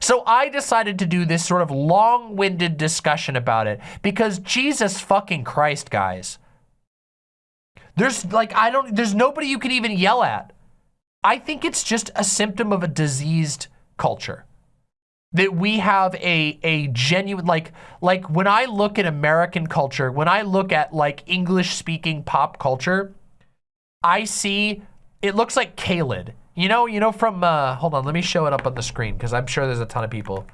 So I decided to do this sort of long-winded discussion about it because Jesus fucking Christ, guys. There's like, I don't, there's nobody you can even yell at. I think it's just a symptom of a diseased culture that we have a a genuine like like when I look at American culture, when I look at like English speaking pop culture, I see it looks like Caelid. You know, you know from uh hold on, let me show it up on the screen because I'm sure there's a ton of people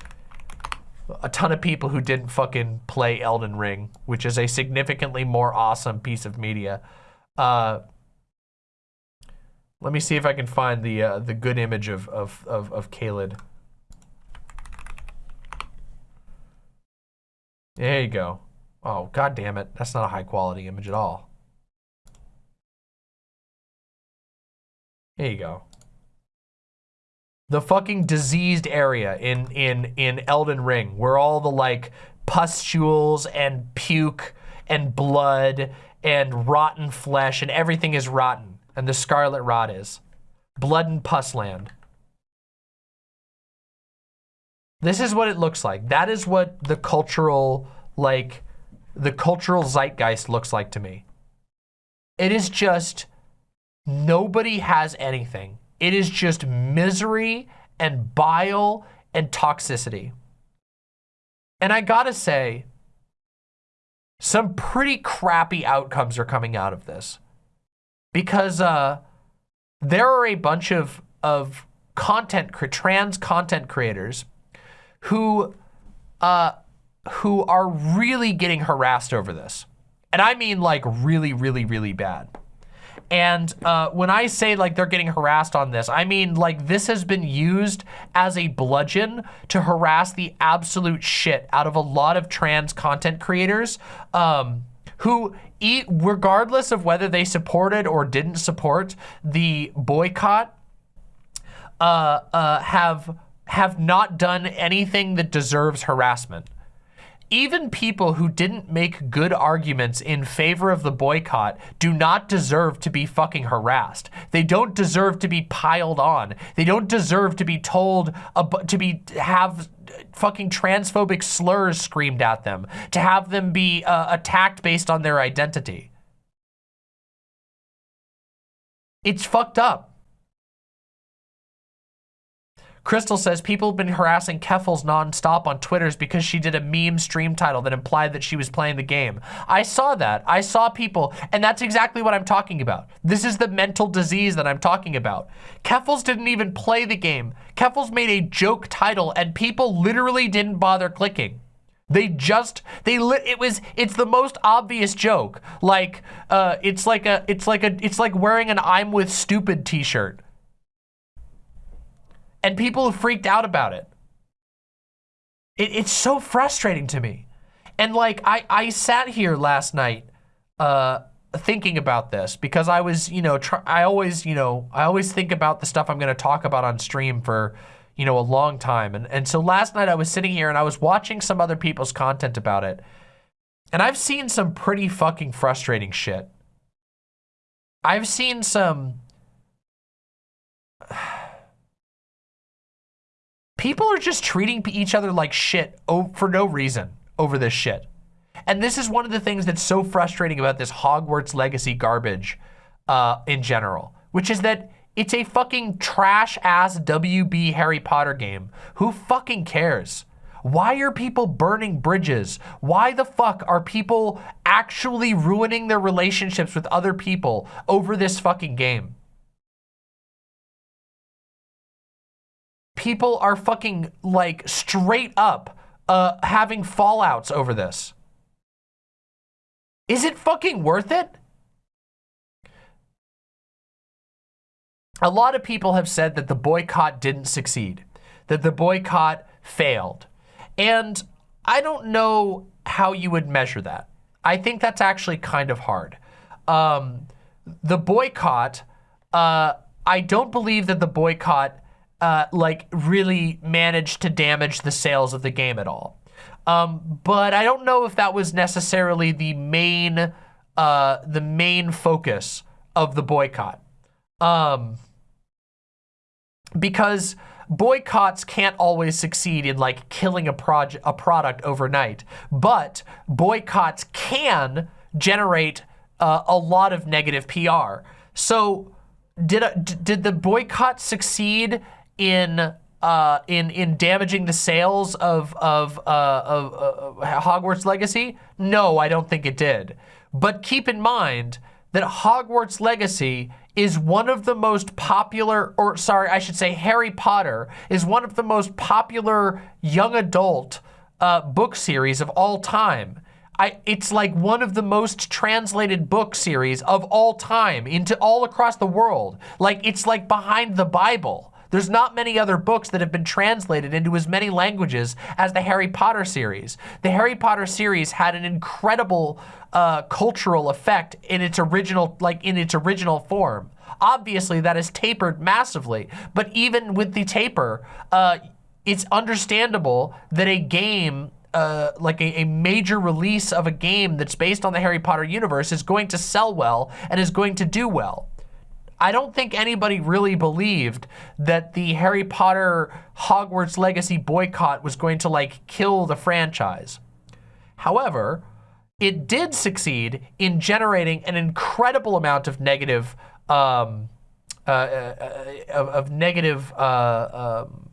a ton of people who didn't fucking play Elden Ring, which is a significantly more awesome piece of media. Uh let me see if I can find the uh, the good image of of of, of Caelid. There you go. Oh, god damn it. That's not a high quality image at all. There you go. The fucking diseased area in in in Elden Ring where all the like pustules and puke and blood and rotten flesh and everything is rotten and the scarlet rot is. Blood and pus land. This is what it looks like. That is what the cultural, like, the cultural zeitgeist looks like to me. It is just, nobody has anything. It is just misery and bile and toxicity. And I gotta say, some pretty crappy outcomes are coming out of this. Because uh, there are a bunch of, of content, trans content creators who uh, who are really getting harassed over this. And I mean like really, really, really bad. And uh, when I say like they're getting harassed on this, I mean like this has been used as a bludgeon to harass the absolute shit out of a lot of trans content creators um, who eat, regardless of whether they supported or didn't support the boycott, uh, uh, have have not done anything that deserves harassment even people who didn't make good arguments in favor of the boycott do not deserve to be fucking harassed. They don't deserve to be piled on. They don't deserve to be told, to be, have fucking transphobic slurs screamed at them, to have them be uh, attacked based on their identity. It's fucked up. Crystal says people have been harassing Keffals nonstop on Twitters because she did a meme stream title that implied that she was playing the game. I saw that. I saw people, and that's exactly what I'm talking about. This is the mental disease that I'm talking about. Keffals didn't even play the game. Keffals made a joke title, and people literally didn't bother clicking. They just they lit it was it's the most obvious joke. Like uh it's like a it's like a it's like wearing an I'm with stupid t-shirt and people have freaked out about it. it it's so frustrating to me. And like, I, I sat here last night uh, thinking about this because I was, you know, I always, you know, I always think about the stuff I'm going to talk about on stream for, you know, a long time. And, and so last night I was sitting here and I was watching some other people's content about it. And I've seen some pretty fucking frustrating shit. I've seen some people are just treating each other like shit for no reason over this shit. And this is one of the things that's so frustrating about this Hogwarts Legacy garbage uh, in general, which is that it's a fucking trash ass WB Harry Potter game. Who fucking cares? Why are people burning bridges? Why the fuck are people actually ruining their relationships with other people over this fucking game? People are fucking like straight up uh, having fallouts over this. Is it fucking worth it? A lot of people have said that the boycott didn't succeed, that the boycott failed. And I don't know how you would measure that. I think that's actually kind of hard. Um, the boycott, uh, I don't believe that the boycott uh, like really managed to damage the sales of the game at all. Um, but I don't know if that was necessarily the main, uh, the main focus of the boycott. Um, because boycotts can't always succeed in like killing a project, a product overnight, but boycotts can generate uh, a lot of negative PR. So did, a, did the boycott succeed in uh, in in damaging the sales of of, uh, of uh, Hogwarts Legacy? No, I don't think it did. But keep in mind that Hogwarts Legacy is one of the most popular, or sorry, I should say Harry Potter is one of the most popular young adult uh, book series of all time. I, it's like one of the most translated book series of all time into all across the world. Like it's like behind the Bible. There's not many other books that have been translated into as many languages as the Harry Potter series. The Harry Potter series had an incredible uh, cultural effect in its original, like in its original form. Obviously, that is tapered massively, but even with the taper, uh, it's understandable that a game uh, like a, a, major release of a game that's based on the Harry Potter universe is going to sell well and is going to do well. I don't think anybody really believed that the Harry Potter Hogwarts Legacy boycott was going to like kill the franchise. However, it did succeed in generating an incredible amount of negative, um, uh, uh, of, of, negative, uh, um,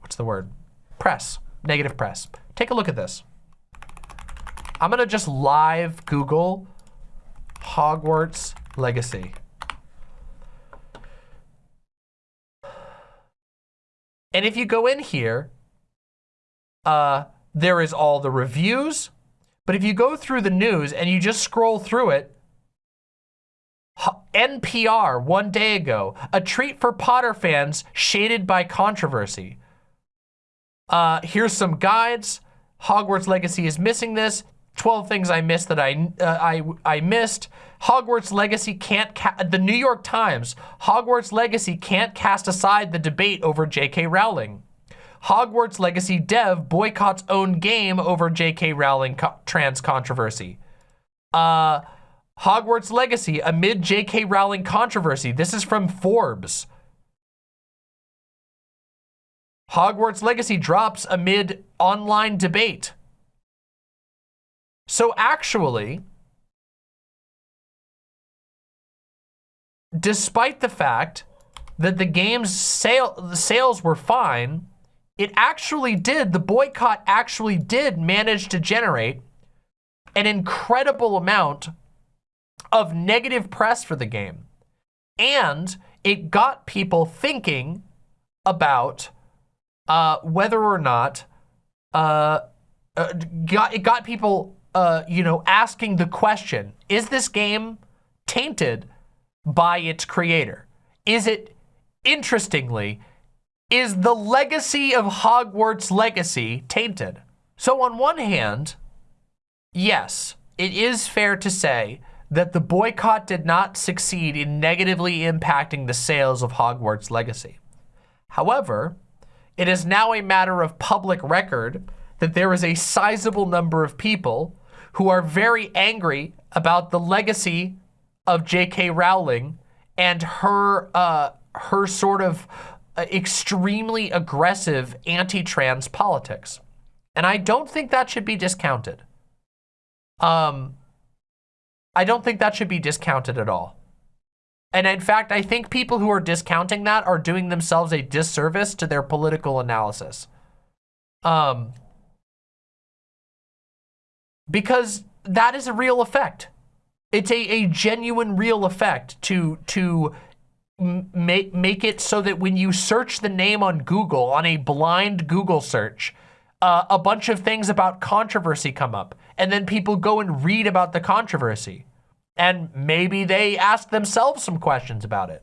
what's the word? Press, negative press. Take a look at this. I'm gonna just live Google Hogwarts Legacy. And if you go in here, uh, there is all the reviews. But if you go through the news and you just scroll through it, NPR one day ago, a treat for Potter fans shaded by controversy. Uh, here's some guides. Hogwarts Legacy is missing this. 12 things I missed that I, uh, I, I missed. Hogwarts Legacy can't, the New York Times, Hogwarts Legacy can't cast aside the debate over J.K. Rowling. Hogwarts Legacy dev boycotts own game over J.K. Rowling co trans controversy. Uh, Hogwarts Legacy amid J.K. Rowling controversy. This is from Forbes. Hogwarts Legacy drops amid online debate. So actually, despite the fact that the game's sale, sales were fine, it actually did, the boycott actually did manage to generate an incredible amount of negative press for the game. And it got people thinking about uh, whether or not uh, uh, got, it got people, uh, you know, asking the question, is this game tainted by its creator? Is it, interestingly, is the legacy of Hogwarts Legacy tainted? So on one hand, yes, it is fair to say that the boycott did not succeed in negatively impacting the sales of Hogwarts Legacy. However, it is now a matter of public record that there is a sizable number of people who are very angry about the legacy of J.K. Rowling and her uh, her sort of uh, extremely aggressive anti-trans politics. And I don't think that should be discounted. Um, I don't think that should be discounted at all. And in fact, I think people who are discounting that are doing themselves a disservice to their political analysis. Um, because that is a real effect. It's a, a genuine real effect to, to make, make it so that when you search the name on Google, on a blind Google search, uh, a bunch of things about controversy come up. And then people go and read about the controversy and maybe they ask themselves some questions about it.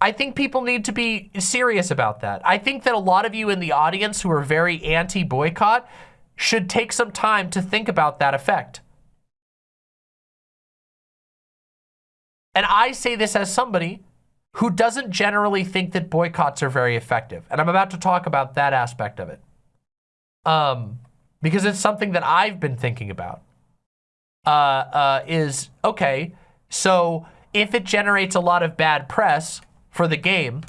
I think people need to be serious about that. I think that a lot of you in the audience who are very anti-boycott should take some time to think about that effect. And I say this as somebody who doesn't generally think that boycotts are very effective. And I'm about to talk about that aspect of it. Um, because it's something that I've been thinking about uh, uh, is, okay, so if it generates a lot of bad press for the game,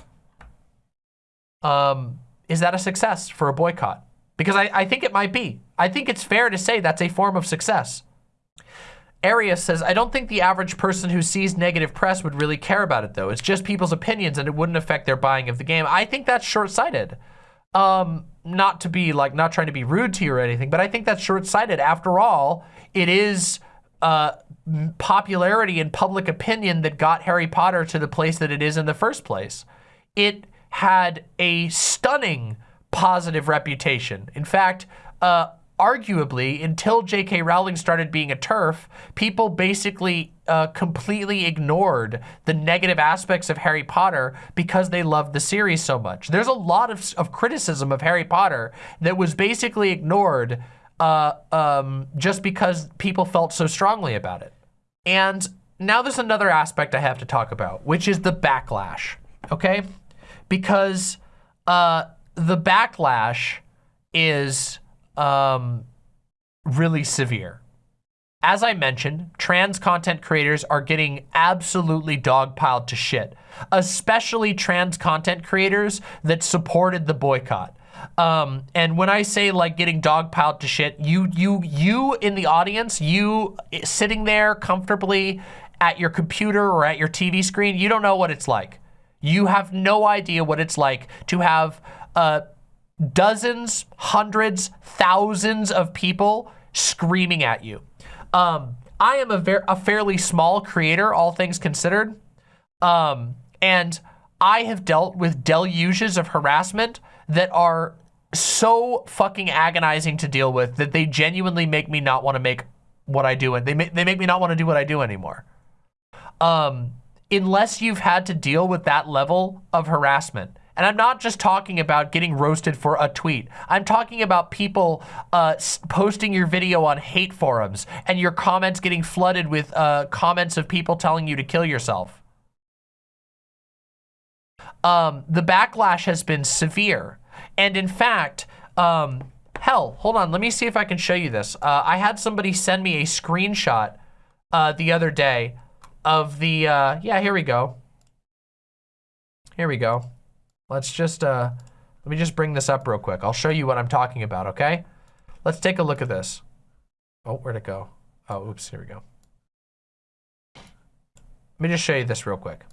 um, is that a success for a boycott? Because I, I think it might be. I think it's fair to say that's a form of success. Arius says, I don't think the average person who sees negative press would really care about it though. It's just people's opinions and it wouldn't affect their buying of the game. I think that's short-sighted. Um, not to be like, not trying to be rude to you or anything, but I think that's short-sighted. After all, it is uh, popularity and public opinion that got Harry Potter to the place that it is in the first place. It had a stunning positive reputation. In fact, uh, arguably, until J.K. Rowling started being a TERF, people basically uh, completely ignored the negative aspects of Harry Potter because they loved the series so much. There's a lot of, of criticism of Harry Potter that was basically ignored uh, um, just because people felt so strongly about it. And now there's another aspect I have to talk about, which is the backlash, okay? Because uh, the backlash is um, really severe. As I mentioned, trans content creators are getting absolutely dogpiled to shit, especially trans content creators that supported the boycott. Um, and when I say like getting dogpiled to shit, you, you, you in the audience, you sitting there comfortably at your computer or at your TV screen, you don't know what it's like. You have no idea what it's like to have uh, dozens, hundreds, thousands of people screaming at you. Um, I am a, a fairly small creator, all things considered. Um, and I have dealt with deluges of harassment that are so fucking agonizing to deal with that they genuinely make me not want to make what I do and they make, they make me not want to do what I do anymore. Um, unless you've had to deal with that level of harassment. And I'm not just talking about getting roasted for a tweet. I'm talking about people uh, posting your video on hate forums and your comments getting flooded with uh, comments of people telling you to kill yourself. Um, the backlash has been severe. And in fact, um, hell, hold on, let me see if I can show you this. Uh, I had somebody send me a screenshot uh, the other day of the, uh, yeah, here we go. Here we go. Let's just, uh, let me just bring this up real quick. I'll show you what I'm talking about, okay? Let's take a look at this. Oh, where'd it go? Oh, oops, here we go. Let me just show you this real quick.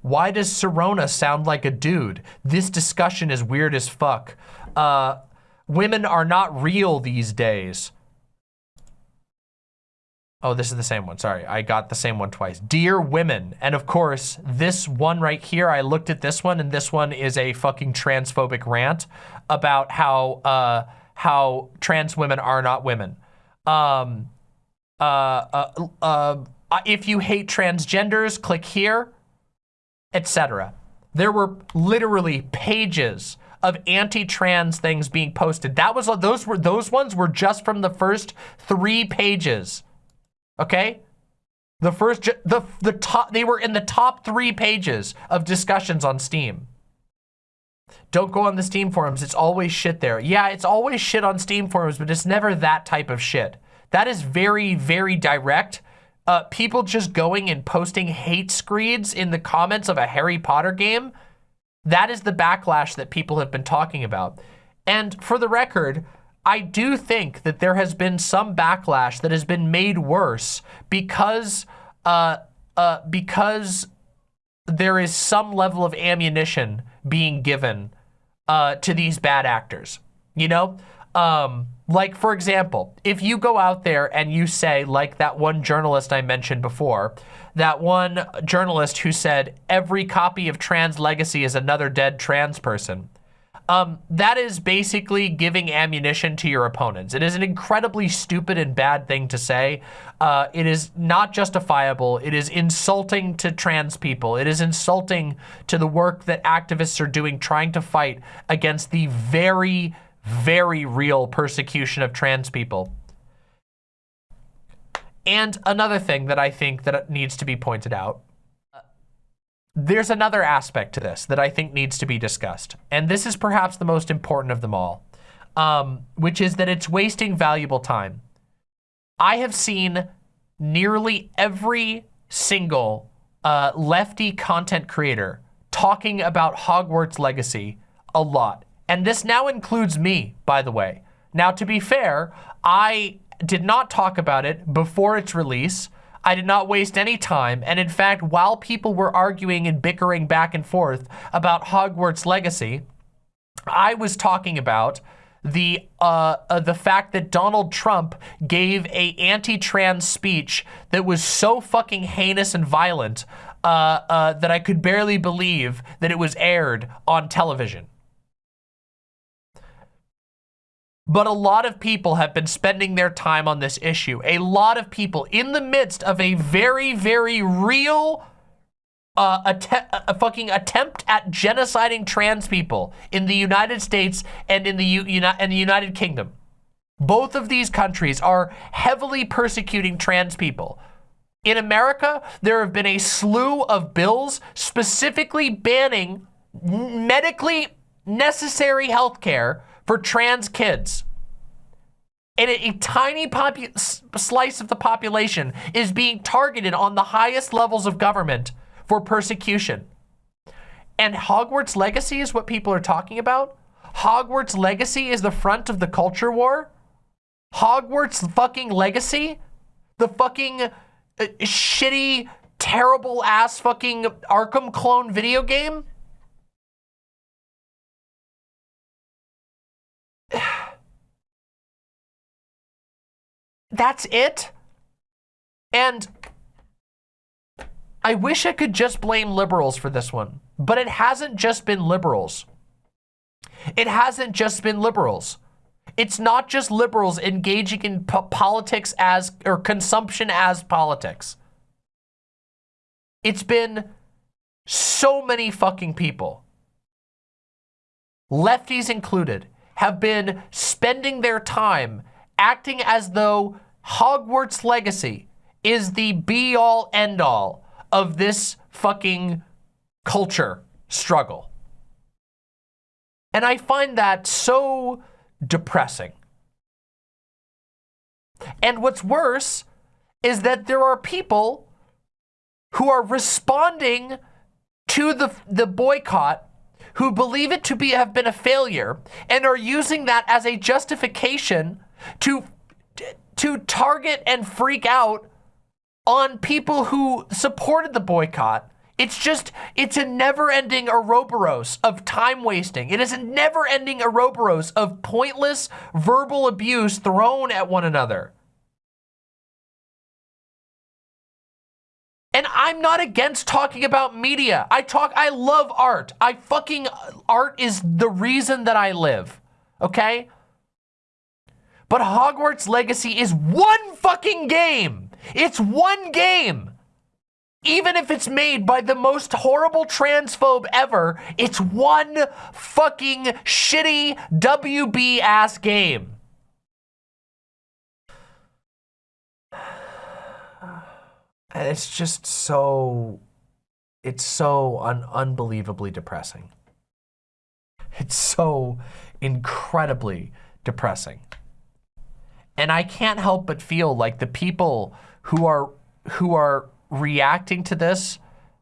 Why does Sirona sound like a dude? This discussion is weird as fuck. Uh, women are not real these days. Oh, this is the same one. Sorry, I got the same one twice. Dear women. And of course, this one right here, I looked at this one and this one is a fucking transphobic rant about how, uh, how trans women are not women. Um, uh, uh, uh, if you hate transgenders, click here etc. There were literally pages of anti-trans things being posted. That was those were those ones were just from the first three pages. Okay? The first the the top they were in the top 3 pages of discussions on Steam. Don't go on the Steam forums. It's always shit there. Yeah, it's always shit on Steam forums, but it's never that type of shit. That is very, very direct uh, people just going and posting hate screeds in the comments of a Harry Potter game, that is the backlash that people have been talking about. And for the record, I do think that there has been some backlash that has been made worse because, uh, uh, because there is some level of ammunition being given uh, to these bad actors. You know, um, like, for example, if you go out there and you say, like that one journalist I mentioned before, that one journalist who said every copy of Trans Legacy is another dead trans person, um, that is basically giving ammunition to your opponents. It is an incredibly stupid and bad thing to say. Uh, it is not justifiable. It is insulting to trans people. It is insulting to the work that activists are doing trying to fight against the very very real persecution of trans people. And another thing that I think that needs to be pointed out, there's another aspect to this that I think needs to be discussed. And this is perhaps the most important of them all, um, which is that it's wasting valuable time. I have seen nearly every single uh, lefty content creator talking about Hogwarts Legacy a lot. And this now includes me, by the way. Now, to be fair, I did not talk about it before its release. I did not waste any time. And in fact, while people were arguing and bickering back and forth about Hogwarts Legacy, I was talking about the uh, uh, the fact that Donald Trump gave a anti-trans speech that was so fucking heinous and violent uh, uh that I could barely believe that it was aired on television. But a lot of people have been spending their time on this issue. A lot of people in the midst of a very, very real uh, a fucking attempt at genociding trans people in the United States and in the, U and the United Kingdom. Both of these countries are heavily persecuting trans people. In America, there have been a slew of bills specifically banning medically necessary health care for trans kids. And a, a tiny slice of the population is being targeted on the highest levels of government for persecution. And Hogwarts Legacy is what people are talking about? Hogwarts Legacy is the front of the culture war? Hogwarts fucking Legacy? The fucking uh, shitty, terrible ass fucking Arkham clone video game? That's it? And I wish I could just blame liberals for this one. But it hasn't just been liberals. It hasn't just been liberals. It's not just liberals engaging in politics as, or consumption as politics. It's been so many fucking people, lefties included, have been spending their time acting as though Hogwarts Legacy is the be all end all of this fucking culture struggle. And I find that so depressing. And what's worse is that there are people who are responding to the, the boycott who believe it to be have been a failure and are using that as a justification to to target and freak out on people who supported the boycott. It's just, it's a never-ending Ouroboros of time wasting. It is a never-ending Ouroboros of pointless verbal abuse thrown at one another. And I'm not against talking about media. I talk, I love art. I fucking, art is the reason that I live, okay? But Hogwarts Legacy is one fucking game. It's one game. Even if it's made by the most horrible transphobe ever, it's one fucking shitty WB ass game. And it's just so, it's so un unbelievably depressing. It's so incredibly depressing. And I can't help but feel like the people who are who are reacting to this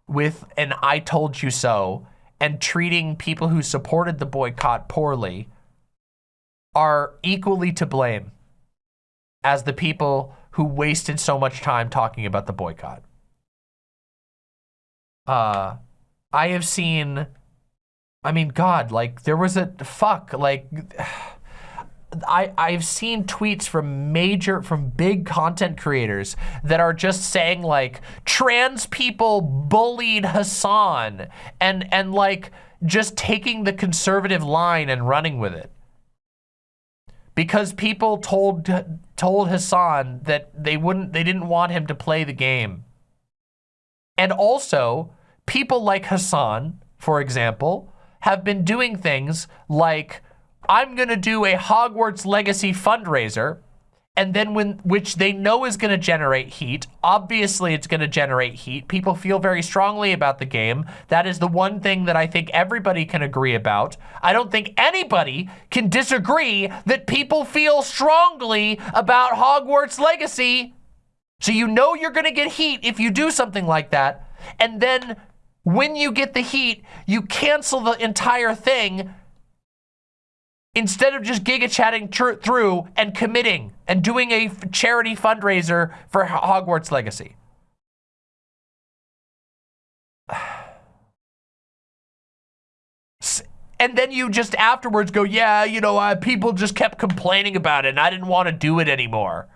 with an I told you so and treating people who supported the boycott poorly are equally to blame as the people who wasted so much time talking about the boycott. Uh, I have seen, I mean, God, like there was a, fuck, like, I, I've seen tweets from major, from big content creators that are just saying like, trans people bullied Hasan and, and like, just taking the conservative line and running with it. Because people told, told Hasan that they wouldn't, they didn't want him to play the game. And also, people like Hasan, for example, have been doing things like I'm going to do a Hogwarts Legacy fundraiser and then when which they know is going to generate heat obviously it's going to generate heat people feel very strongly about the game that is the one thing that i think everybody can agree about. I don't think anybody can disagree that people feel strongly about hogwarts legacy. So you know you're going to get heat if you do something like that and then when you get the heat you cancel the entire thing instead of just giga chatting through and committing and doing a charity fundraiser for Hogwarts Legacy. And then you just afterwards go, yeah, you know, uh, people just kept complaining about it and I didn't want to do it anymore.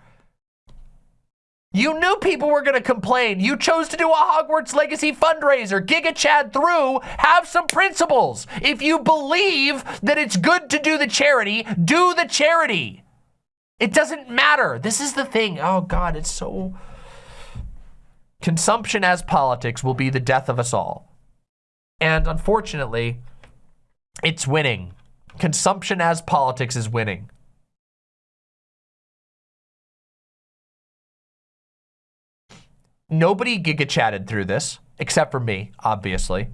You knew people were going to complain. You chose to do a Hogwarts Legacy fundraiser. Giga Chad through. Have some principles. If you believe that it's good to do the charity, do the charity. It doesn't matter. This is the thing. Oh, God, it's so... Consumption as politics will be the death of us all. And unfortunately, it's winning. Consumption as politics is winning. Nobody giga chatted through this, except for me, obviously.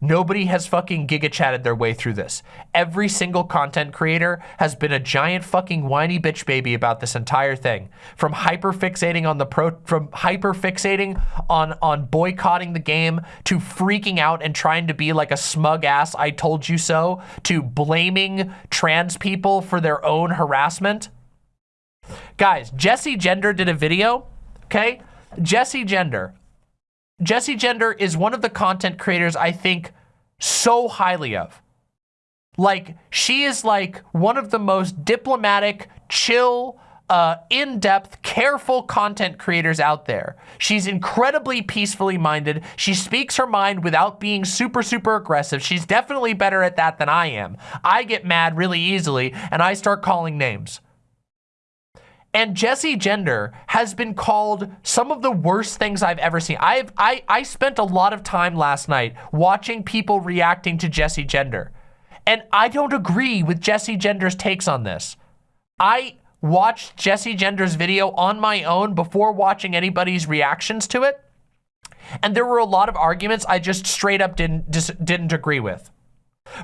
Nobody has fucking giga chatted their way through this. Every single content creator has been a giant fucking whiny bitch baby about this entire thing. From hyper fixating on the pro, from hyper fixating on, on boycotting the game to freaking out and trying to be like a smug ass I told you so to blaming trans people for their own harassment. Guys, Jessie Gender did a video, okay? Jessie Gender. Jessie Gender is one of the content creators I think so highly of. Like, she is like one of the most diplomatic, chill, uh, in-depth, careful content creators out there. She's incredibly peacefully minded. She speaks her mind without being super, super aggressive. She's definitely better at that than I am. I get mad really easily and I start calling names. And Jessie Gender has been called some of the worst things I've ever seen. I've, I, I spent a lot of time last night watching people reacting to Jessie Gender. And I don't agree with Jessie Gender's takes on this. I watched Jessie Gender's video on my own before watching anybody's reactions to it. And there were a lot of arguments I just straight up didn't, didn't agree with.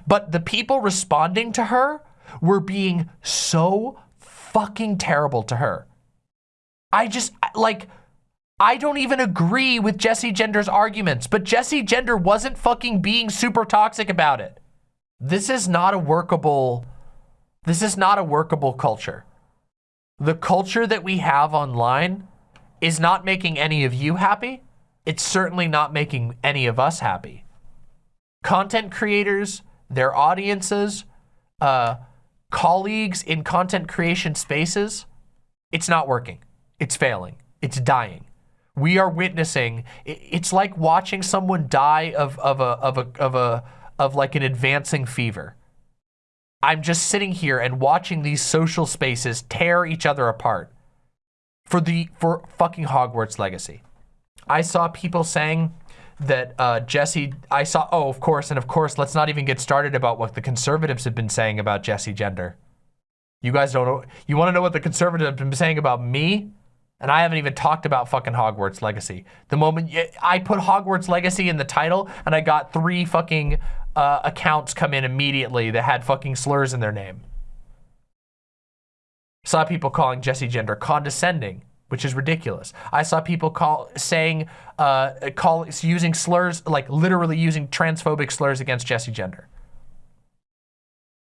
But the people responding to her were being so fucking terrible to her. I just, like, I don't even agree with Jessie Gender's arguments, but Jessie Gender wasn't fucking being super toxic about it. This is not a workable, this is not a workable culture the culture that we have online is not making any of you happy. It's certainly not making any of us happy. Content creators, their audiences, uh, colleagues in content creation spaces, it's not working. It's failing. It's dying. We are witnessing, it's like watching someone die of, of a, of a, of a, of like an advancing fever. I'm just sitting here and watching these social spaces tear each other apart for the for fucking Hogwarts Legacy. I saw people saying that uh, Jessie, I saw, oh, of course, and of course, let's not even get started about what the conservatives have been saying about Jessie Gender. You guys don't know, you want to know what the conservatives have been saying about me? And I haven't even talked about fucking Hogwarts Legacy. The moment I put Hogwarts Legacy in the title and I got three fucking uh, accounts come in immediately that had fucking slurs in their name. Saw people calling Jessie Gender condescending, which is ridiculous. I saw people call saying, uh, call using slurs, like literally using transphobic slurs against Jessie Gender.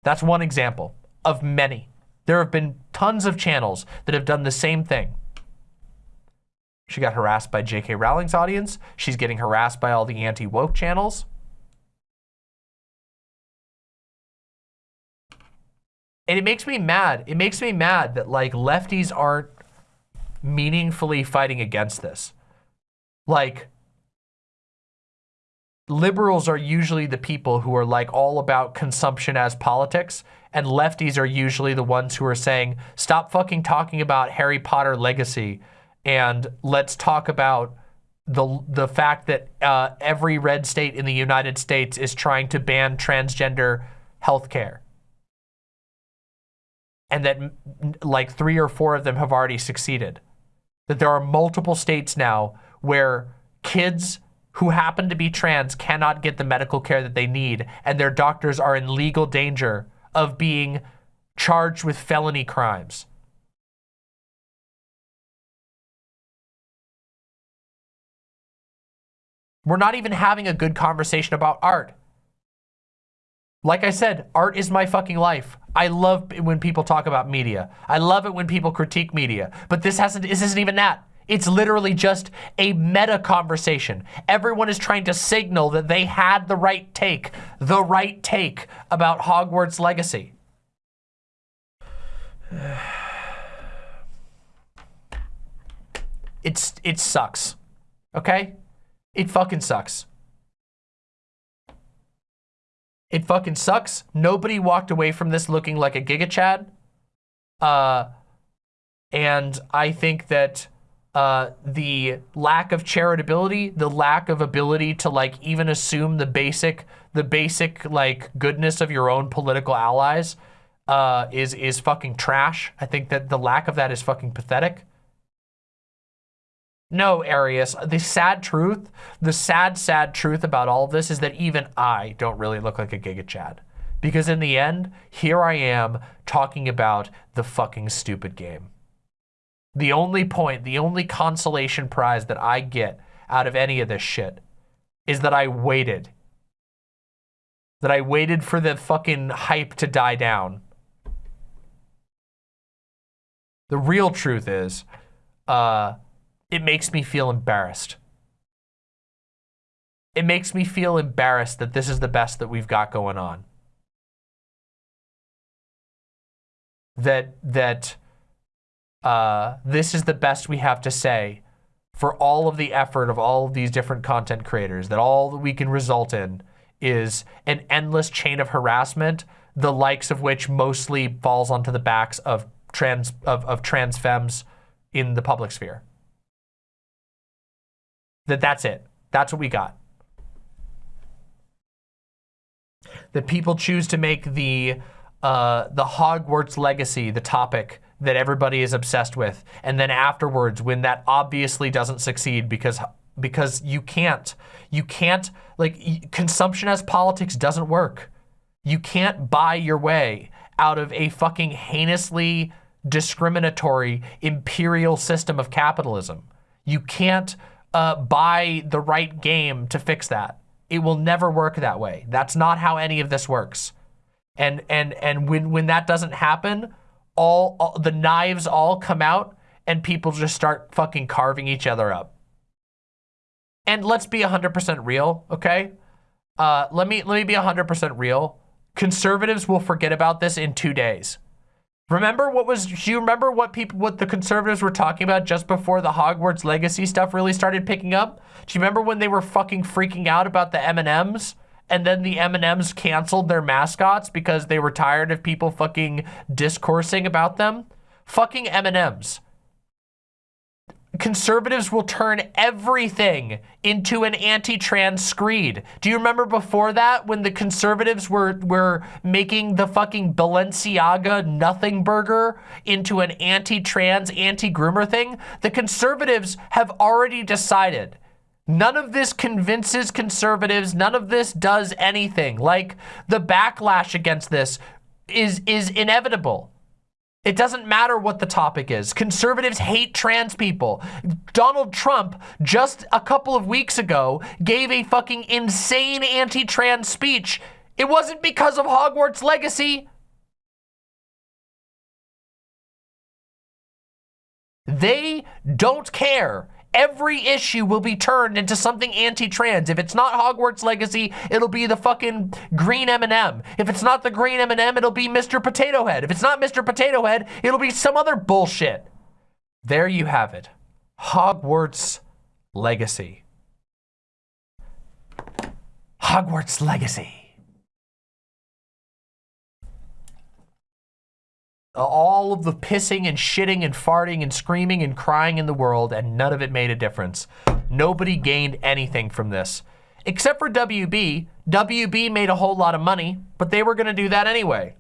That's one example of many. There have been tons of channels that have done the same thing. She got harassed by J.K. Rowling's audience. She's getting harassed by all the anti-woke channels. And it makes me mad. It makes me mad that like lefties aren't meaningfully fighting against this. Like liberals are usually the people who are like all about consumption as politics and lefties are usually the ones who are saying stop fucking talking about Harry Potter legacy and let's talk about the the fact that uh, every red state in the United States is trying to ban transgender health care and that like three or four of them have already succeeded. That there are multiple states now where kids who happen to be trans cannot get the medical care that they need and their doctors are in legal danger of being charged with felony crimes. We're not even having a good conversation about art. Like I said, art is my fucking life. I love when people talk about media. I love it when people critique media. But this hasn't, this isn't even that. It's literally just a meta conversation. Everyone is trying to signal that they had the right take, the right take about Hogwarts Legacy. It's, it sucks, okay? It fucking sucks. It fucking sucks. Nobody walked away from this looking like a Giga Chad. Uh, and I think that uh, the lack of charitability, the lack of ability to like even assume the basic, the basic like goodness of your own political allies uh, is is fucking trash. I think that the lack of that is fucking pathetic. No, Arius, the sad truth, the sad, sad truth about all of this is that even I don't really look like a Giga Chad. Because in the end, here I am talking about the fucking stupid game. The only point, the only consolation prize that I get out of any of this shit is that I waited. That I waited for the fucking hype to die down. The real truth is, uh, it makes me feel embarrassed. It makes me feel embarrassed that this is the best that we've got going on. That, that uh, this is the best we have to say for all of the effort of all of these different content creators, that all that we can result in is an endless chain of harassment, the likes of which mostly falls onto the backs of trans of, of trans femmes in the public sphere. That that's it. That's what we got. That people choose to make the uh, the Hogwarts legacy the topic that everybody is obsessed with. And then afterwards, when that obviously doesn't succeed because because you can't, you can't, like, consumption as politics doesn't work. You can't buy your way out of a fucking heinously discriminatory imperial system of capitalism. You can't uh, buy the right game to fix that. It will never work that way. That's not how any of this works. And and and when when that doesn't happen, all, all the knives all come out and people just start fucking carving each other up. And let's be 100% real, okay? Uh, let me let me be 100% real. Conservatives will forget about this in two days. Remember what was, do you remember what people, what the conservatives were talking about just before the Hogwarts legacy stuff really started picking up? Do you remember when they were fucking freaking out about the M&Ms? and then the M&Ms canceled their mascots because they were tired of people fucking discoursing about them. Fucking M&Ms. Conservatives will turn everything into an anti-trans screed. Do you remember before that when the conservatives were, were making the fucking Balenciaga nothing burger into an anti-trans, anti-groomer thing? The conservatives have already decided None of this convinces conservatives. None of this does anything. Like the backlash against this is, is inevitable. It doesn't matter what the topic is. Conservatives hate trans people. Donald Trump, just a couple of weeks ago, gave a fucking insane anti-trans speech. It wasn't because of Hogwarts legacy. They don't care every issue will be turned into something anti-trans. If it's not Hogwarts Legacy, it'll be the fucking green M&M. If it's not the green M&M, it'll be Mr. Potato Head. If it's not Mr. Potato Head, it'll be some other bullshit. There you have it. Hogwarts Legacy. Hogwarts Legacy. All of the pissing and shitting and farting and screaming and crying in the world and none of it made a difference. Nobody gained anything from this. Except for WB. WB made a whole lot of money, but they were gonna do that anyway.